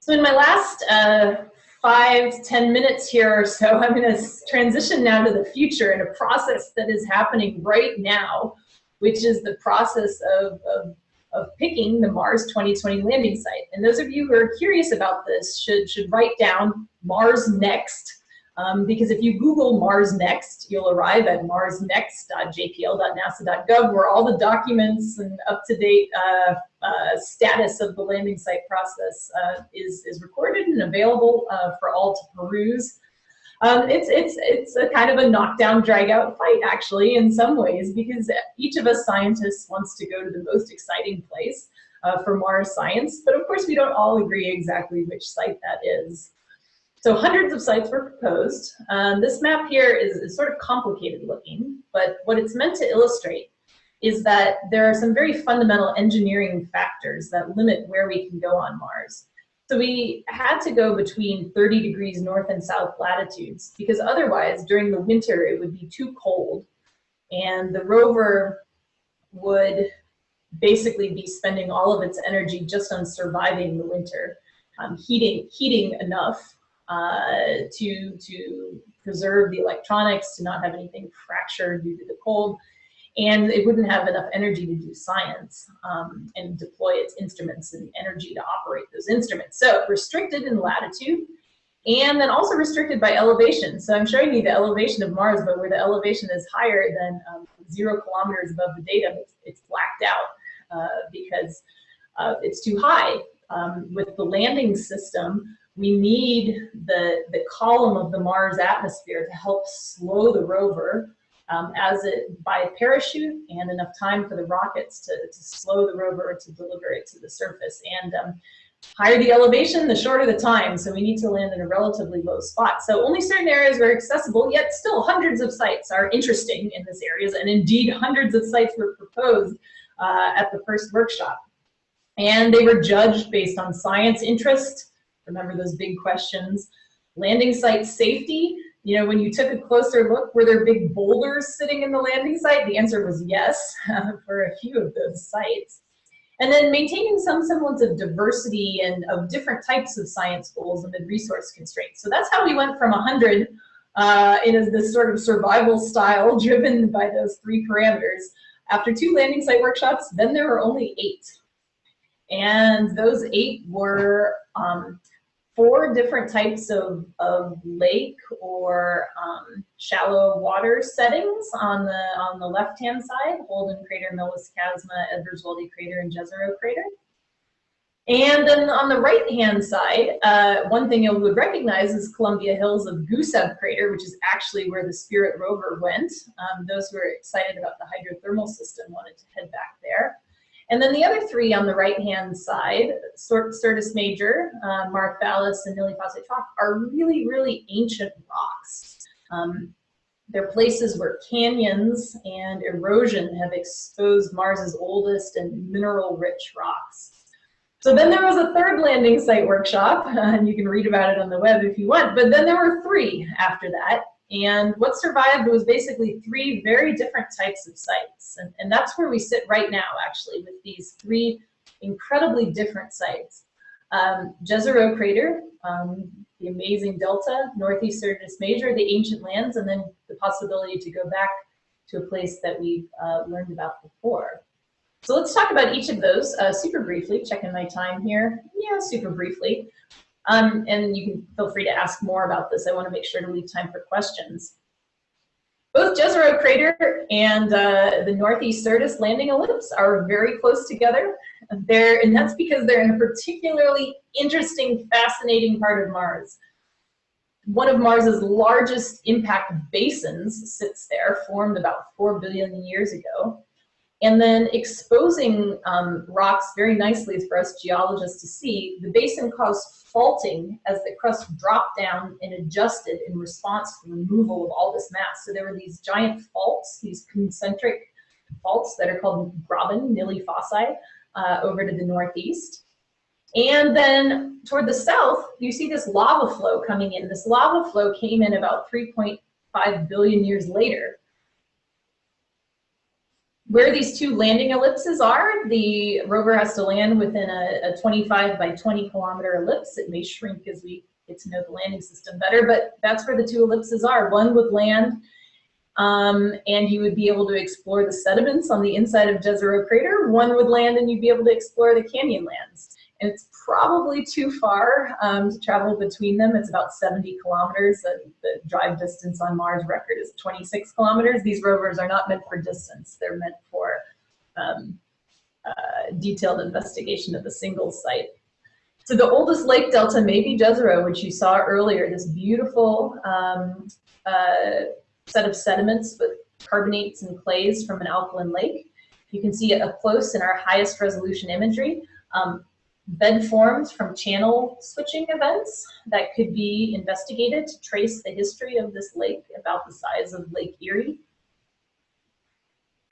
So in my last uh, five, ten minutes here or so, I'm gonna transition now to the future in a process that is happening right now, which is the process of, of of picking the Mars 2020 landing site. And those of you who are curious about this should, should write down Mars Next, um, because if you Google Mars Next, you'll arrive at marsnext.jpl.nasa.gov where all the documents and up-to-date uh, uh, status of the landing site process uh, is, is recorded and available uh, for all to peruse. Um, it's it's it's a kind of a knockdown, drag out fight actually in some ways because each of us scientists wants to go to the most exciting place uh, for Mars science, but of course we don't all agree exactly which site that is. So hundreds of sites were proposed. Um, this map here is, is sort of complicated looking, but what it's meant to illustrate is that there are some very fundamental engineering factors that limit where we can go on Mars. So we had to go between 30 degrees north and south latitudes because otherwise during the winter it would be too cold. And the rover would basically be spending all of its energy just on surviving the winter, um, heating, heating enough uh, to, to preserve the electronics, to not have anything fractured due to the cold, and it wouldn't have enough energy to do science um, and deploy its instruments and energy to operate those instruments. So restricted in latitude and then also restricted by elevation. So I'm showing you the elevation of Mars, but where the elevation is higher than um, zero kilometers above the datum, it's, it's blacked out uh, because uh, it's too high. Um, with the landing system, we need the, the column of the Mars atmosphere to help slow the rover um, as it by parachute and enough time for the rockets to, to slow the rover to deliver it to the surface. And um, higher the elevation, the shorter the time. So we need to land in a relatively low spot. So only certain areas were accessible, yet still hundreds of sites are interesting in this areas. And indeed, hundreds of sites were proposed uh, at the first workshop. And they were judged based on science interest. Remember those big questions. Landing site safety, you know, when you took a closer look, were there big boulders sitting in the landing site? The answer was yes for a few of those sites. And then maintaining some semblance of diversity and of different types of science goals amid resource constraints. So that's how we went from 100 uh, in this sort of survival style driven by those three parameters. After two landing site workshops, then there were only eight. And those eight were um, four different types of, of lake or um, shallow water settings on the on the left hand side, Holden Crater, Melas Chasma, Eberswalde Crater, and Jezero Crater. And then on the right-hand side, uh, one thing you would recognize is Columbia Hills of Gusev Crater, which is actually where the Spirit rover went. Um, those who are excited about the hydrothermal system wanted to head back there. And then the other three on the right-hand side, Syrtis Major, uh, Mawrth Vallis, and Nili Fossae Trough, are really, really ancient rocks. Um, they're places where canyons and erosion have exposed Mars's oldest and mineral-rich rocks. So then there was a third landing site workshop, and you can read about it on the web if you want, but then there were three after that. And what survived was basically three very different types of sites. And, and that's where we sit right now, actually, with these three incredibly different sites. Um, Jezero Crater, um, the amazing delta, Northeast Major, the ancient lands, and then the possibility to go back to a place that we've uh, learned about before. So let's talk about each of those uh, super briefly, checking my time here. Yeah, super briefly. Um, and you can feel free to ask more about this. I want to make sure to leave time for questions. Both Jezero Crater and uh, the Northeast Syrtis landing ellipse are very close together. They're, and that's because they're in a particularly interesting, fascinating part of Mars. One of Mars's largest impact basins sits there, formed about 4 billion years ago and then exposing um, rocks very nicely for us geologists to see, the basin caused faulting as the crust dropped down and adjusted in response to the removal of all this mass. So there were these giant faults, these concentric faults that are called graben, nili fossae, uh, over to the northeast. And then toward the south, you see this lava flow coming in. This lava flow came in about 3.5 billion years later where these two landing ellipses are, the rover has to land within a, a 25 by 20 kilometer ellipse. It may shrink as we get to know the landing system better, but that's where the two ellipses are. One would land um, and you would be able to explore the sediments on the inside of Jezero Crater. One would land and you'd be able to explore the canyon lands. And it's probably too far um, to travel between them. It's about 70 kilometers. The, the, drive distance on Mars record is 26 kilometers. These rovers are not meant for distance. They're meant for um, uh, detailed investigation of a single site. So the oldest lake delta may be Jezero, which you saw earlier, this beautiful um, uh, set of sediments with carbonates and clays from an alkaline lake. You can see it up close in our highest resolution imagery. Um, bed forms from channel switching events that could be investigated to trace the history of this lake about the size of Lake Erie.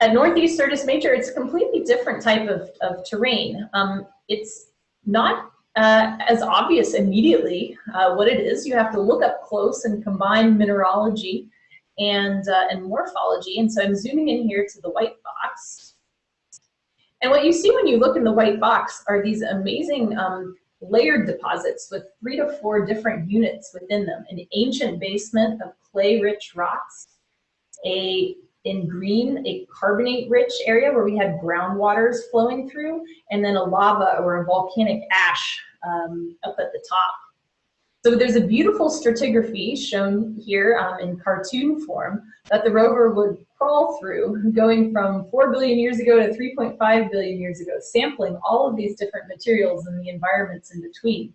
At Northeast Syrtis Major, it's a completely different type of, of terrain. Um, it's not uh, as obvious immediately uh, what it is. You have to look up close and combine mineralogy and, uh, and morphology. And so I'm zooming in here to the white box. And what you see when you look in the white box are these amazing um, layered deposits with three to four different units within them. An ancient basement of clay-rich rocks, a in green, a carbonate-rich area where we had groundwaters flowing through, and then a lava or a volcanic ash um, up at the top. So there's a beautiful stratigraphy shown here um, in cartoon form that the rover would crawl through, going from 4 billion years ago to 3.5 billion years ago, sampling all of these different materials and the environments in between.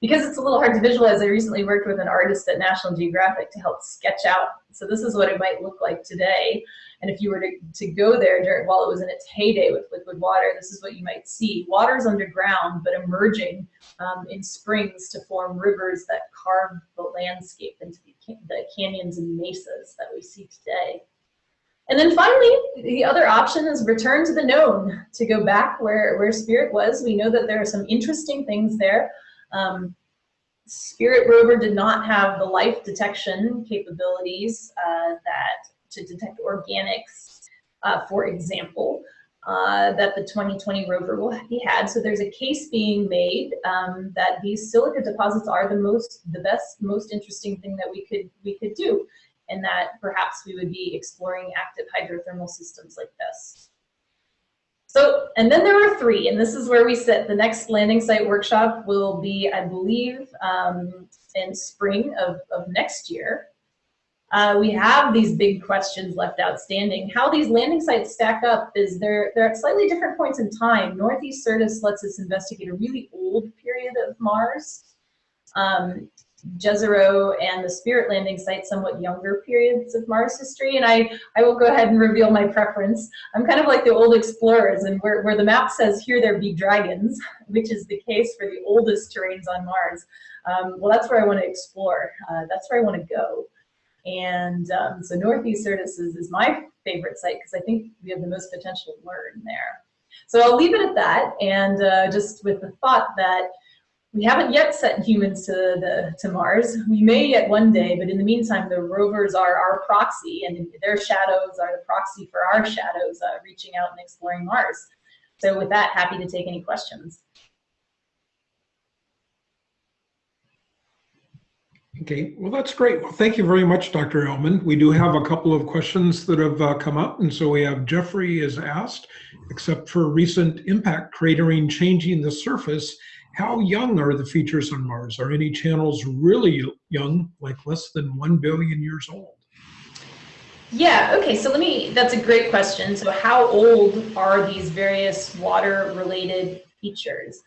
Because it's a little hard to visualize, I recently worked with an artist at National Geographic to help sketch out. So this is what it might look like today. And if you were to, to go there during, while it was in its heyday with liquid water, this is what you might see. Water's underground, but emerging um, in springs to form rivers that carve the landscape into the, the canyons and mesas that we see today. And then finally, the other option is return to the known, to go back where, where Spirit was. We know that there are some interesting things there. Um, Spirit rover did not have the life detection capabilities uh, that to detect organics, uh, for example, uh, that the 2020 rover will be had. So there's a case being made um, that these silica deposits are the most, the best, most interesting thing that we could we could do and that perhaps we would be exploring active hydrothermal systems like this. So, and then there are three, and this is where we sit. The next landing site workshop will be, I believe, um, in spring of, of next year. Uh, we have these big questions left outstanding. How these landing sites stack up is they're, they're at slightly different points in time. Northeast Syrtis lets us investigate a really old period of Mars. Um, Jezero and the Spirit landing site somewhat younger periods of Mars history. And I, I will go ahead and reveal my preference. I'm kind of like the old explorers and where, where the map says here there be dragons, which is the case for the oldest terrains on Mars. Um, well, that's where I want to explore. Uh, that's where I want to go. And um, so Northeast Syrtis is, is my favorite site because I think we have the most potential to learn there. So I'll leave it at that and uh, just with the thought that we haven't yet sent humans to, the, to Mars. We may yet one day, but in the meantime, the rovers are our proxy and their shadows are the proxy for our shadows uh, reaching out and exploring Mars. So with that, happy to take any questions. Okay, well, that's great. Well, thank you very much, Dr. Ehlmann. We do have a couple of questions that have uh, come up. And so we have Jeffrey is asked, except for recent impact cratering changing the surface, how young are the features on Mars? Are any channels really young, like less than 1 billion years old? Yeah, okay, so let me, that's a great question. So how old are these various water related features?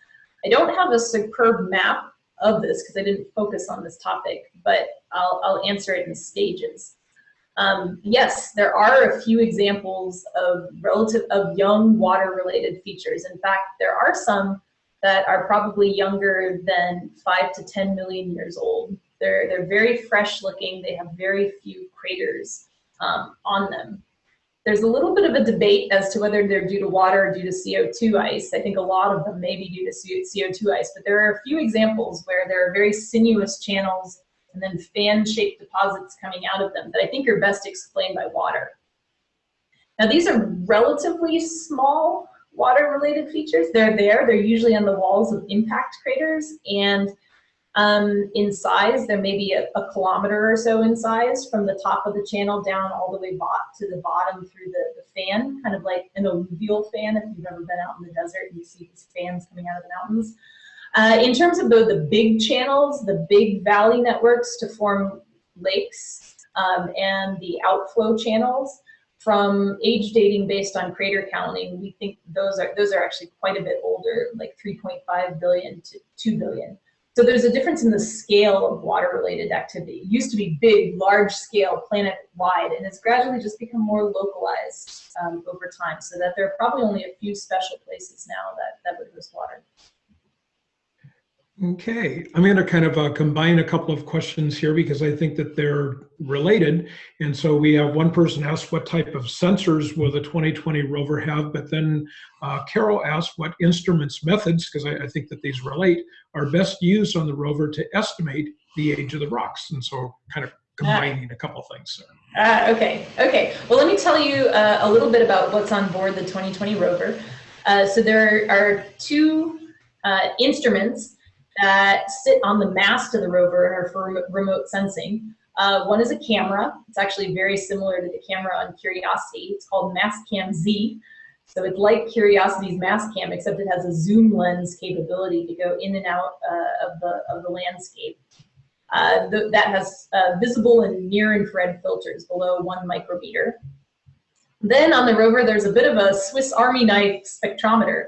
I don't have a superb map of this because I didn't focus on this topic, but I'll, I'll answer it in stages. Um, yes, there are a few examples of relative of young water related features. In fact, there are some that are probably younger than five to 10 million years old. They're, they're very fresh looking. They have very few craters um, on them. There's a little bit of a debate as to whether they're due to water or due to CO2 ice. I think a lot of them may be due to CO2 ice, but there are a few examples where there are very sinuous channels and then fan-shaped deposits coming out of them that I think are best explained by water. Now these are relatively small water-related features. They're there, they're usually on the walls of impact craters, and um, in size, there may be a, a, kilometer or so in size from the top of the channel down all the way bot to the bottom through the, the fan, kind of like an alluvial fan if you've ever been out in the desert and you see these fans coming out of the mountains. Uh, in terms of the, the big channels, the big valley networks to form lakes um, and the outflow channels, from age dating based on crater counting, we think those are those are actually quite a bit older, like 3.5 billion to 2 billion. So there's a difference in the scale of water-related activity. It used to be big, large-scale, planet-wide, and it's gradually just become more localized um, over time, so that there are probably only a few special places now that, that would host water. Okay, I'm going to kind of uh, combine a couple of questions here because I think that they're related. And so we have one person asked what type of sensors will the 2020 rover have, but then uh, Carol asked what instruments methods, because I, I, think that these relate, are best used on the rover to estimate the age of the rocks. And so kind of combining a couple things there. Uh, okay, okay. Well, let me tell you uh, a little bit about what's on board the 2020 rover. Uh, so there are two uh, instruments that sit on the mast of the rover and are for remote sensing. Uh, one is a camera. It's actually very similar to the camera on Curiosity. It's called Mastcam Z. So it's like Curiosity's Mastcam, except it has a zoom lens capability to go in and out uh, of, the, of the landscape. Uh, that has uh, visible and near infrared filters below one micrometer. Then on the rover, there's a bit of a Swiss Army knife spectrometer.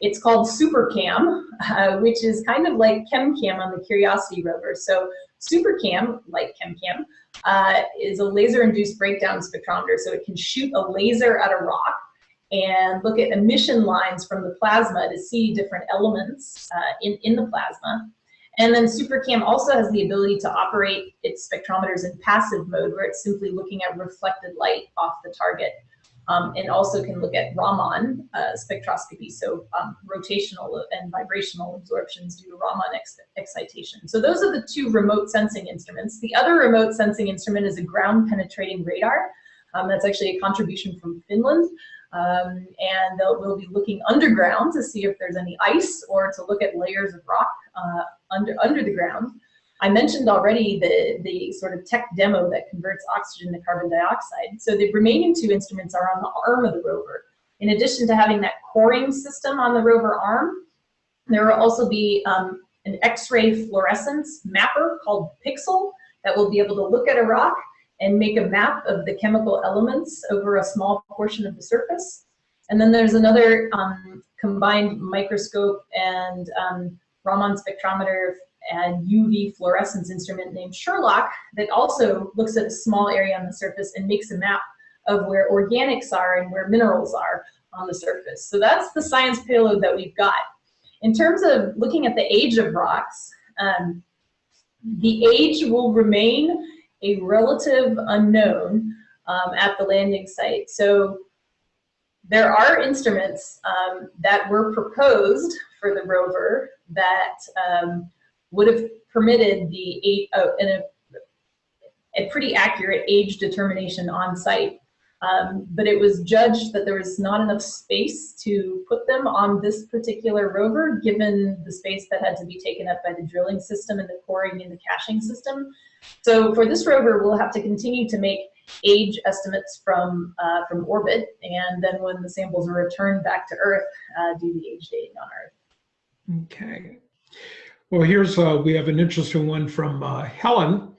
It's called SuperCam, uh, which is kind of like ChemCam on the Curiosity rover. So SuperCam, like ChemCam, uh, is a laser-induced breakdown spectrometer. So it can shoot a laser at a rock and look at emission lines from the plasma to see different elements uh, in, in the plasma. And then SuperCam also has the ability to operate its spectrometers in passive mode where it's simply looking at reflected light off the target um, and also can look at Raman uh, spectroscopy, so um, rotational and vibrational absorptions due to Raman ex excitation. So those are the two remote sensing instruments. The other remote sensing instrument is a ground penetrating radar. Um, that's actually a contribution from Finland. Um, and we'll be looking underground to see if there's any ice or to look at layers of rock uh, under, under the ground. I mentioned already the, the sort of tech demo that converts oxygen to carbon dioxide. So the remaining two instruments are on the arm of the rover. In addition to having that coring system on the rover arm, there will also be um, an X-ray fluorescence mapper called PIXL that will be able to look at a rock and make a map of the chemical elements over a small portion of the surface. And then there's another um, combined microscope and um, Raman spectrometer and UV fluorescence instrument named SHERLOC that also looks at a small area on the surface and makes a map of where organics are and where minerals are on the surface. So that's the science payload that we've got. In terms of looking at the age of rocks, um, the age will remain a relative unknown um, at the landing site. So there are instruments um, that were proposed for the rover that um, would have permitted the eight, oh, a, a pretty accurate age determination on site. Um, but it was judged that there was not enough space to put them on this particular rover, given the space that had to be taken up by the drilling system and the coring and the caching system. So for this rover, we'll have to continue to make age estimates from, uh, from orbit, and then when the samples are returned back to Earth, uh, do the age dating on Earth. Okay. Well, here's, uh, we have an interesting one from uh, Helen,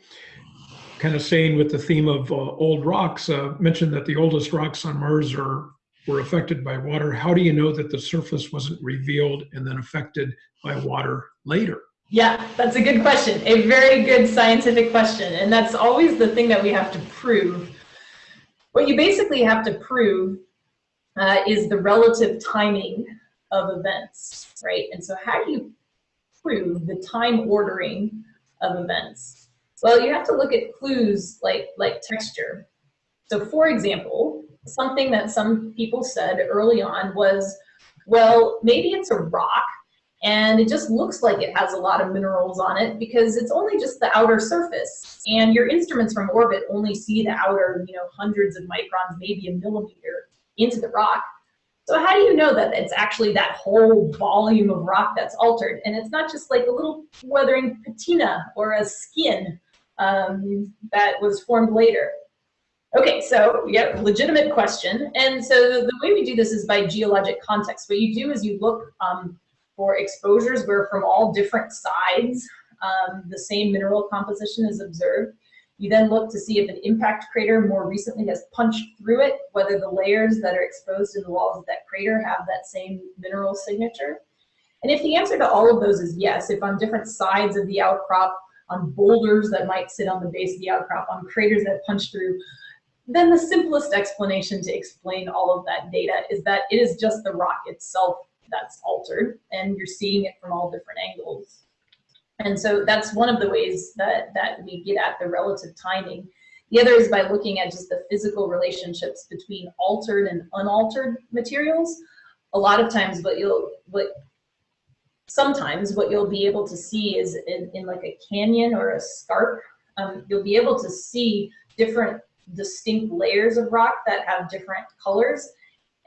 kind of staying with the theme of uh, old rocks, uh, mentioned that the oldest rocks on Mars are were affected by water. How do you know that the surface wasn't revealed and then affected by water later? Yeah, that's a good question. A very good scientific question. And that's always the thing that we have to prove. What you basically have to prove uh, is the relative timing of events, right? And so how do you the time ordering of events? Well, you have to look at clues like, like texture. So for example, something that some people said early on was, well, maybe it's a rock and it just looks like it has a lot of minerals on it because it's only just the outer surface and your instruments from orbit only see the outer you know hundreds of microns maybe a millimeter into the rock so how do you know that it's actually that whole volume of rock that's altered and it's not just like a little weathering patina or a skin um, that was formed later Okay, so yeah, legitimate question. And so the way we do this is by geologic context. What you do is you look um, for exposures where from all different sides um, the same mineral composition is observed. You then look to see if an impact crater more recently has punched through it, whether the layers that are exposed in the walls of that crater have that same mineral signature. And if the answer to all of those is yes, if on different sides of the outcrop, on boulders that might sit on the base of the outcrop, on craters that punch through, then the simplest explanation to explain all of that data is that it is just the rock itself that's altered and you're seeing it from all different angles. And so that's one of the ways that, that we get at the relative timing. The other is by looking at just the physical relationships between altered and unaltered materials. A lot of times what you'll, what sometimes what you'll be able to see is in, in like a canyon or a scarp, um, you'll be able to see different distinct layers of rock that have different colors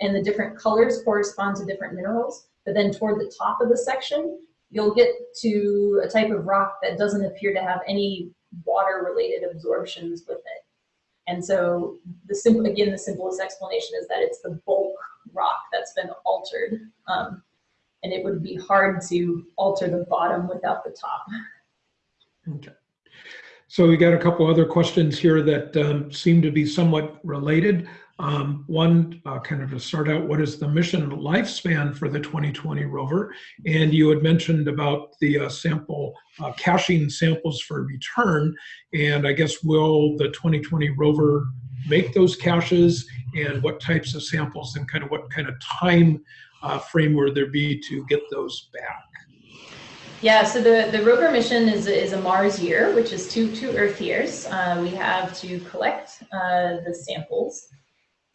and the different colors correspond to different minerals. But then toward the top of the section, you'll get to a type of rock that doesn't appear to have any water related absorptions with it. And so the simple, again, the simplest explanation is that it's the bulk rock that's been altered. Um, and it would be hard to alter the bottom without the top. Okay. So we got a couple other questions here that um, seem to be somewhat related. Um, one, uh, kind of to start out, what is the mission lifespan for the 2020 rover? And you had mentioned about the uh, sample, uh, caching samples for return. And I guess will the 2020 rover make those caches and what types of samples and kind of what kind of time uh, frame will there be to get those back? Yeah, so the, the rover mission is, is a Mars year, which is two, two Earth years. Uh, we have to collect uh, the samples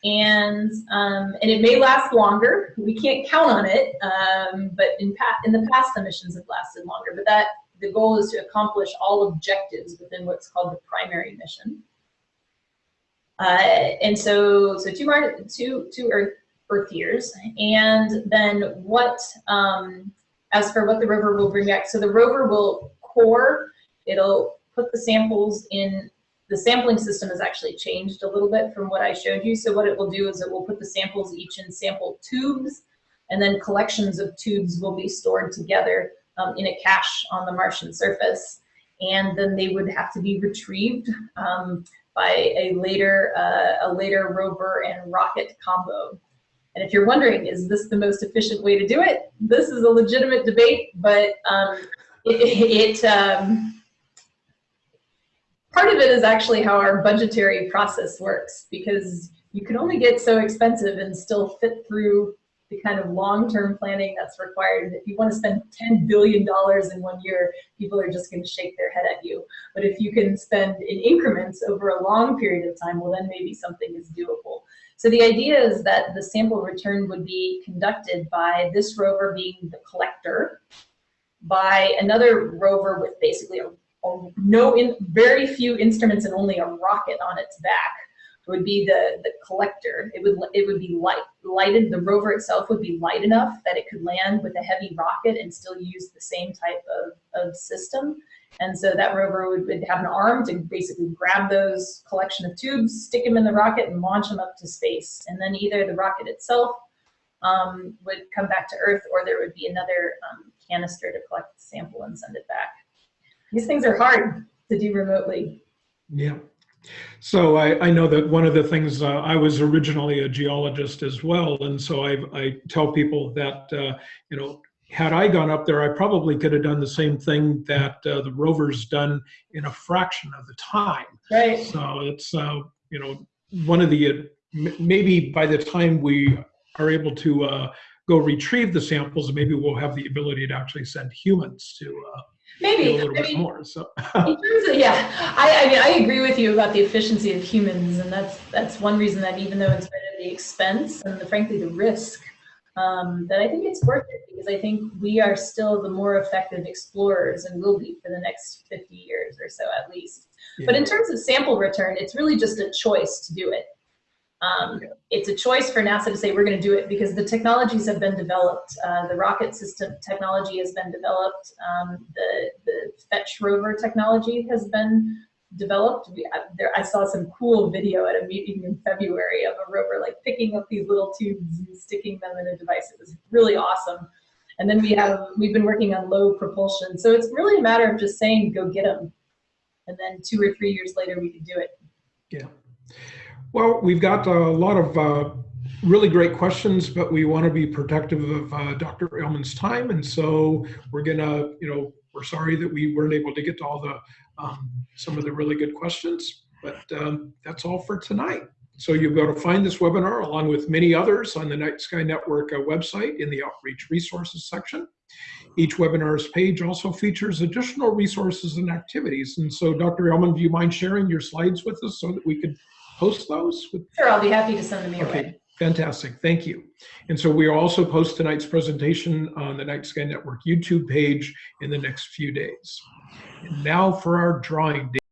and um, and it may last longer. We can't count on it, um, but in in the past the missions have lasted longer. But that the goal is to accomplish all objectives within what's called the primary mission. Uh, and so so two two two Earth Earth years, and then what um, as for what the rover will bring back. So the rover will core. It'll put the samples in the sampling system has actually changed a little bit from what I showed you. So what it will do is it will put the samples each in sample tubes, and then collections of tubes will be stored together um, in a cache on the Martian surface. And then they would have to be retrieved um, by a later, uh, a later rover and rocket combo. And if you're wondering, is this the most efficient way to do it? This is a legitimate debate, but um, it, it um, part of it is actually how our budgetary process works because you can only get so expensive and still fit through the kind of long-term planning that's required. If you want to spend $10 billion in one year, people are just going to shake their head at you. But if you can spend in increments over a long period of time, well, then maybe something is doable. So the idea is that the sample return would be conducted by this rover being the collector, by another rover with basically a, no in very few instruments and only a rocket on its back would be the the collector. It would it would be light lighted. The rover itself would be light enough that it could land with a heavy rocket and still use the same type of, of system. And so that rover would, would have an arm to basically grab those collection of tubes, stick them in the rocket, and launch them up to space. And then either the rocket itself um, would come back to Earth, or there would be another um, canister to collect the sample and send it back. These things are hard to do remotely. Yeah. So I, I know that one of the things uh, I was originally a geologist as well, and so I, I tell people that uh, you know had I gone up there, I probably could have done the same thing that uh, the rover's done in a fraction of the time. Right. So it's uh, you know one of the m- maybe by the time we are able to uh, go retrieve the samples, maybe we'll have the ability to actually send humans to uh, Maybe. a little I bit mean, more. So in terms of yeah, I, I mean I agree with you about the efficiency of humans, and that's that's one reason that even though it's been the expense and the, frankly the risk, um, that I think it's worth it because I think we are still the more effective explorers and will be for the next 50 years or so at least. But in terms of sample return, it's really just a choice to do it. Um, it's a choice for NASA to say we're going to do it because the technologies have been developed. Uh, the rocket system technology has been developed. Um, the, the Fetch rover technology has been developed. We, I, there, I saw some cool video at a meeting in February of a rover like picking up these little tubes and sticking them in a device. It was really awesome. And then we have we've been working on low propulsion. So it's really a matter of just saying go get them, and then two or three years later we can do it. Yeah. Well, we've got a lot of uh, really great questions, but we want to be protective of uh, Dr. Ehlmann's time, and so we're gonna, you know, we're sorry that we weren't able to get to all the um, some of the really good questions, but um, that's all for tonight. So you'll be able to find this webinar along with many others on the Night Sky Network uh, website in the Outreach Resources section. Each webinar's page also features additional resources and activities. And so, Dr. Ehlmann, do you mind sharing your slides with us so that we could post those? With, Sure, I'll be happy to send them your okay, way. fantastic. Thank you. And so we also post tonight's presentation on the Night Sky Network YouTube page in the next few days. And now for our drawing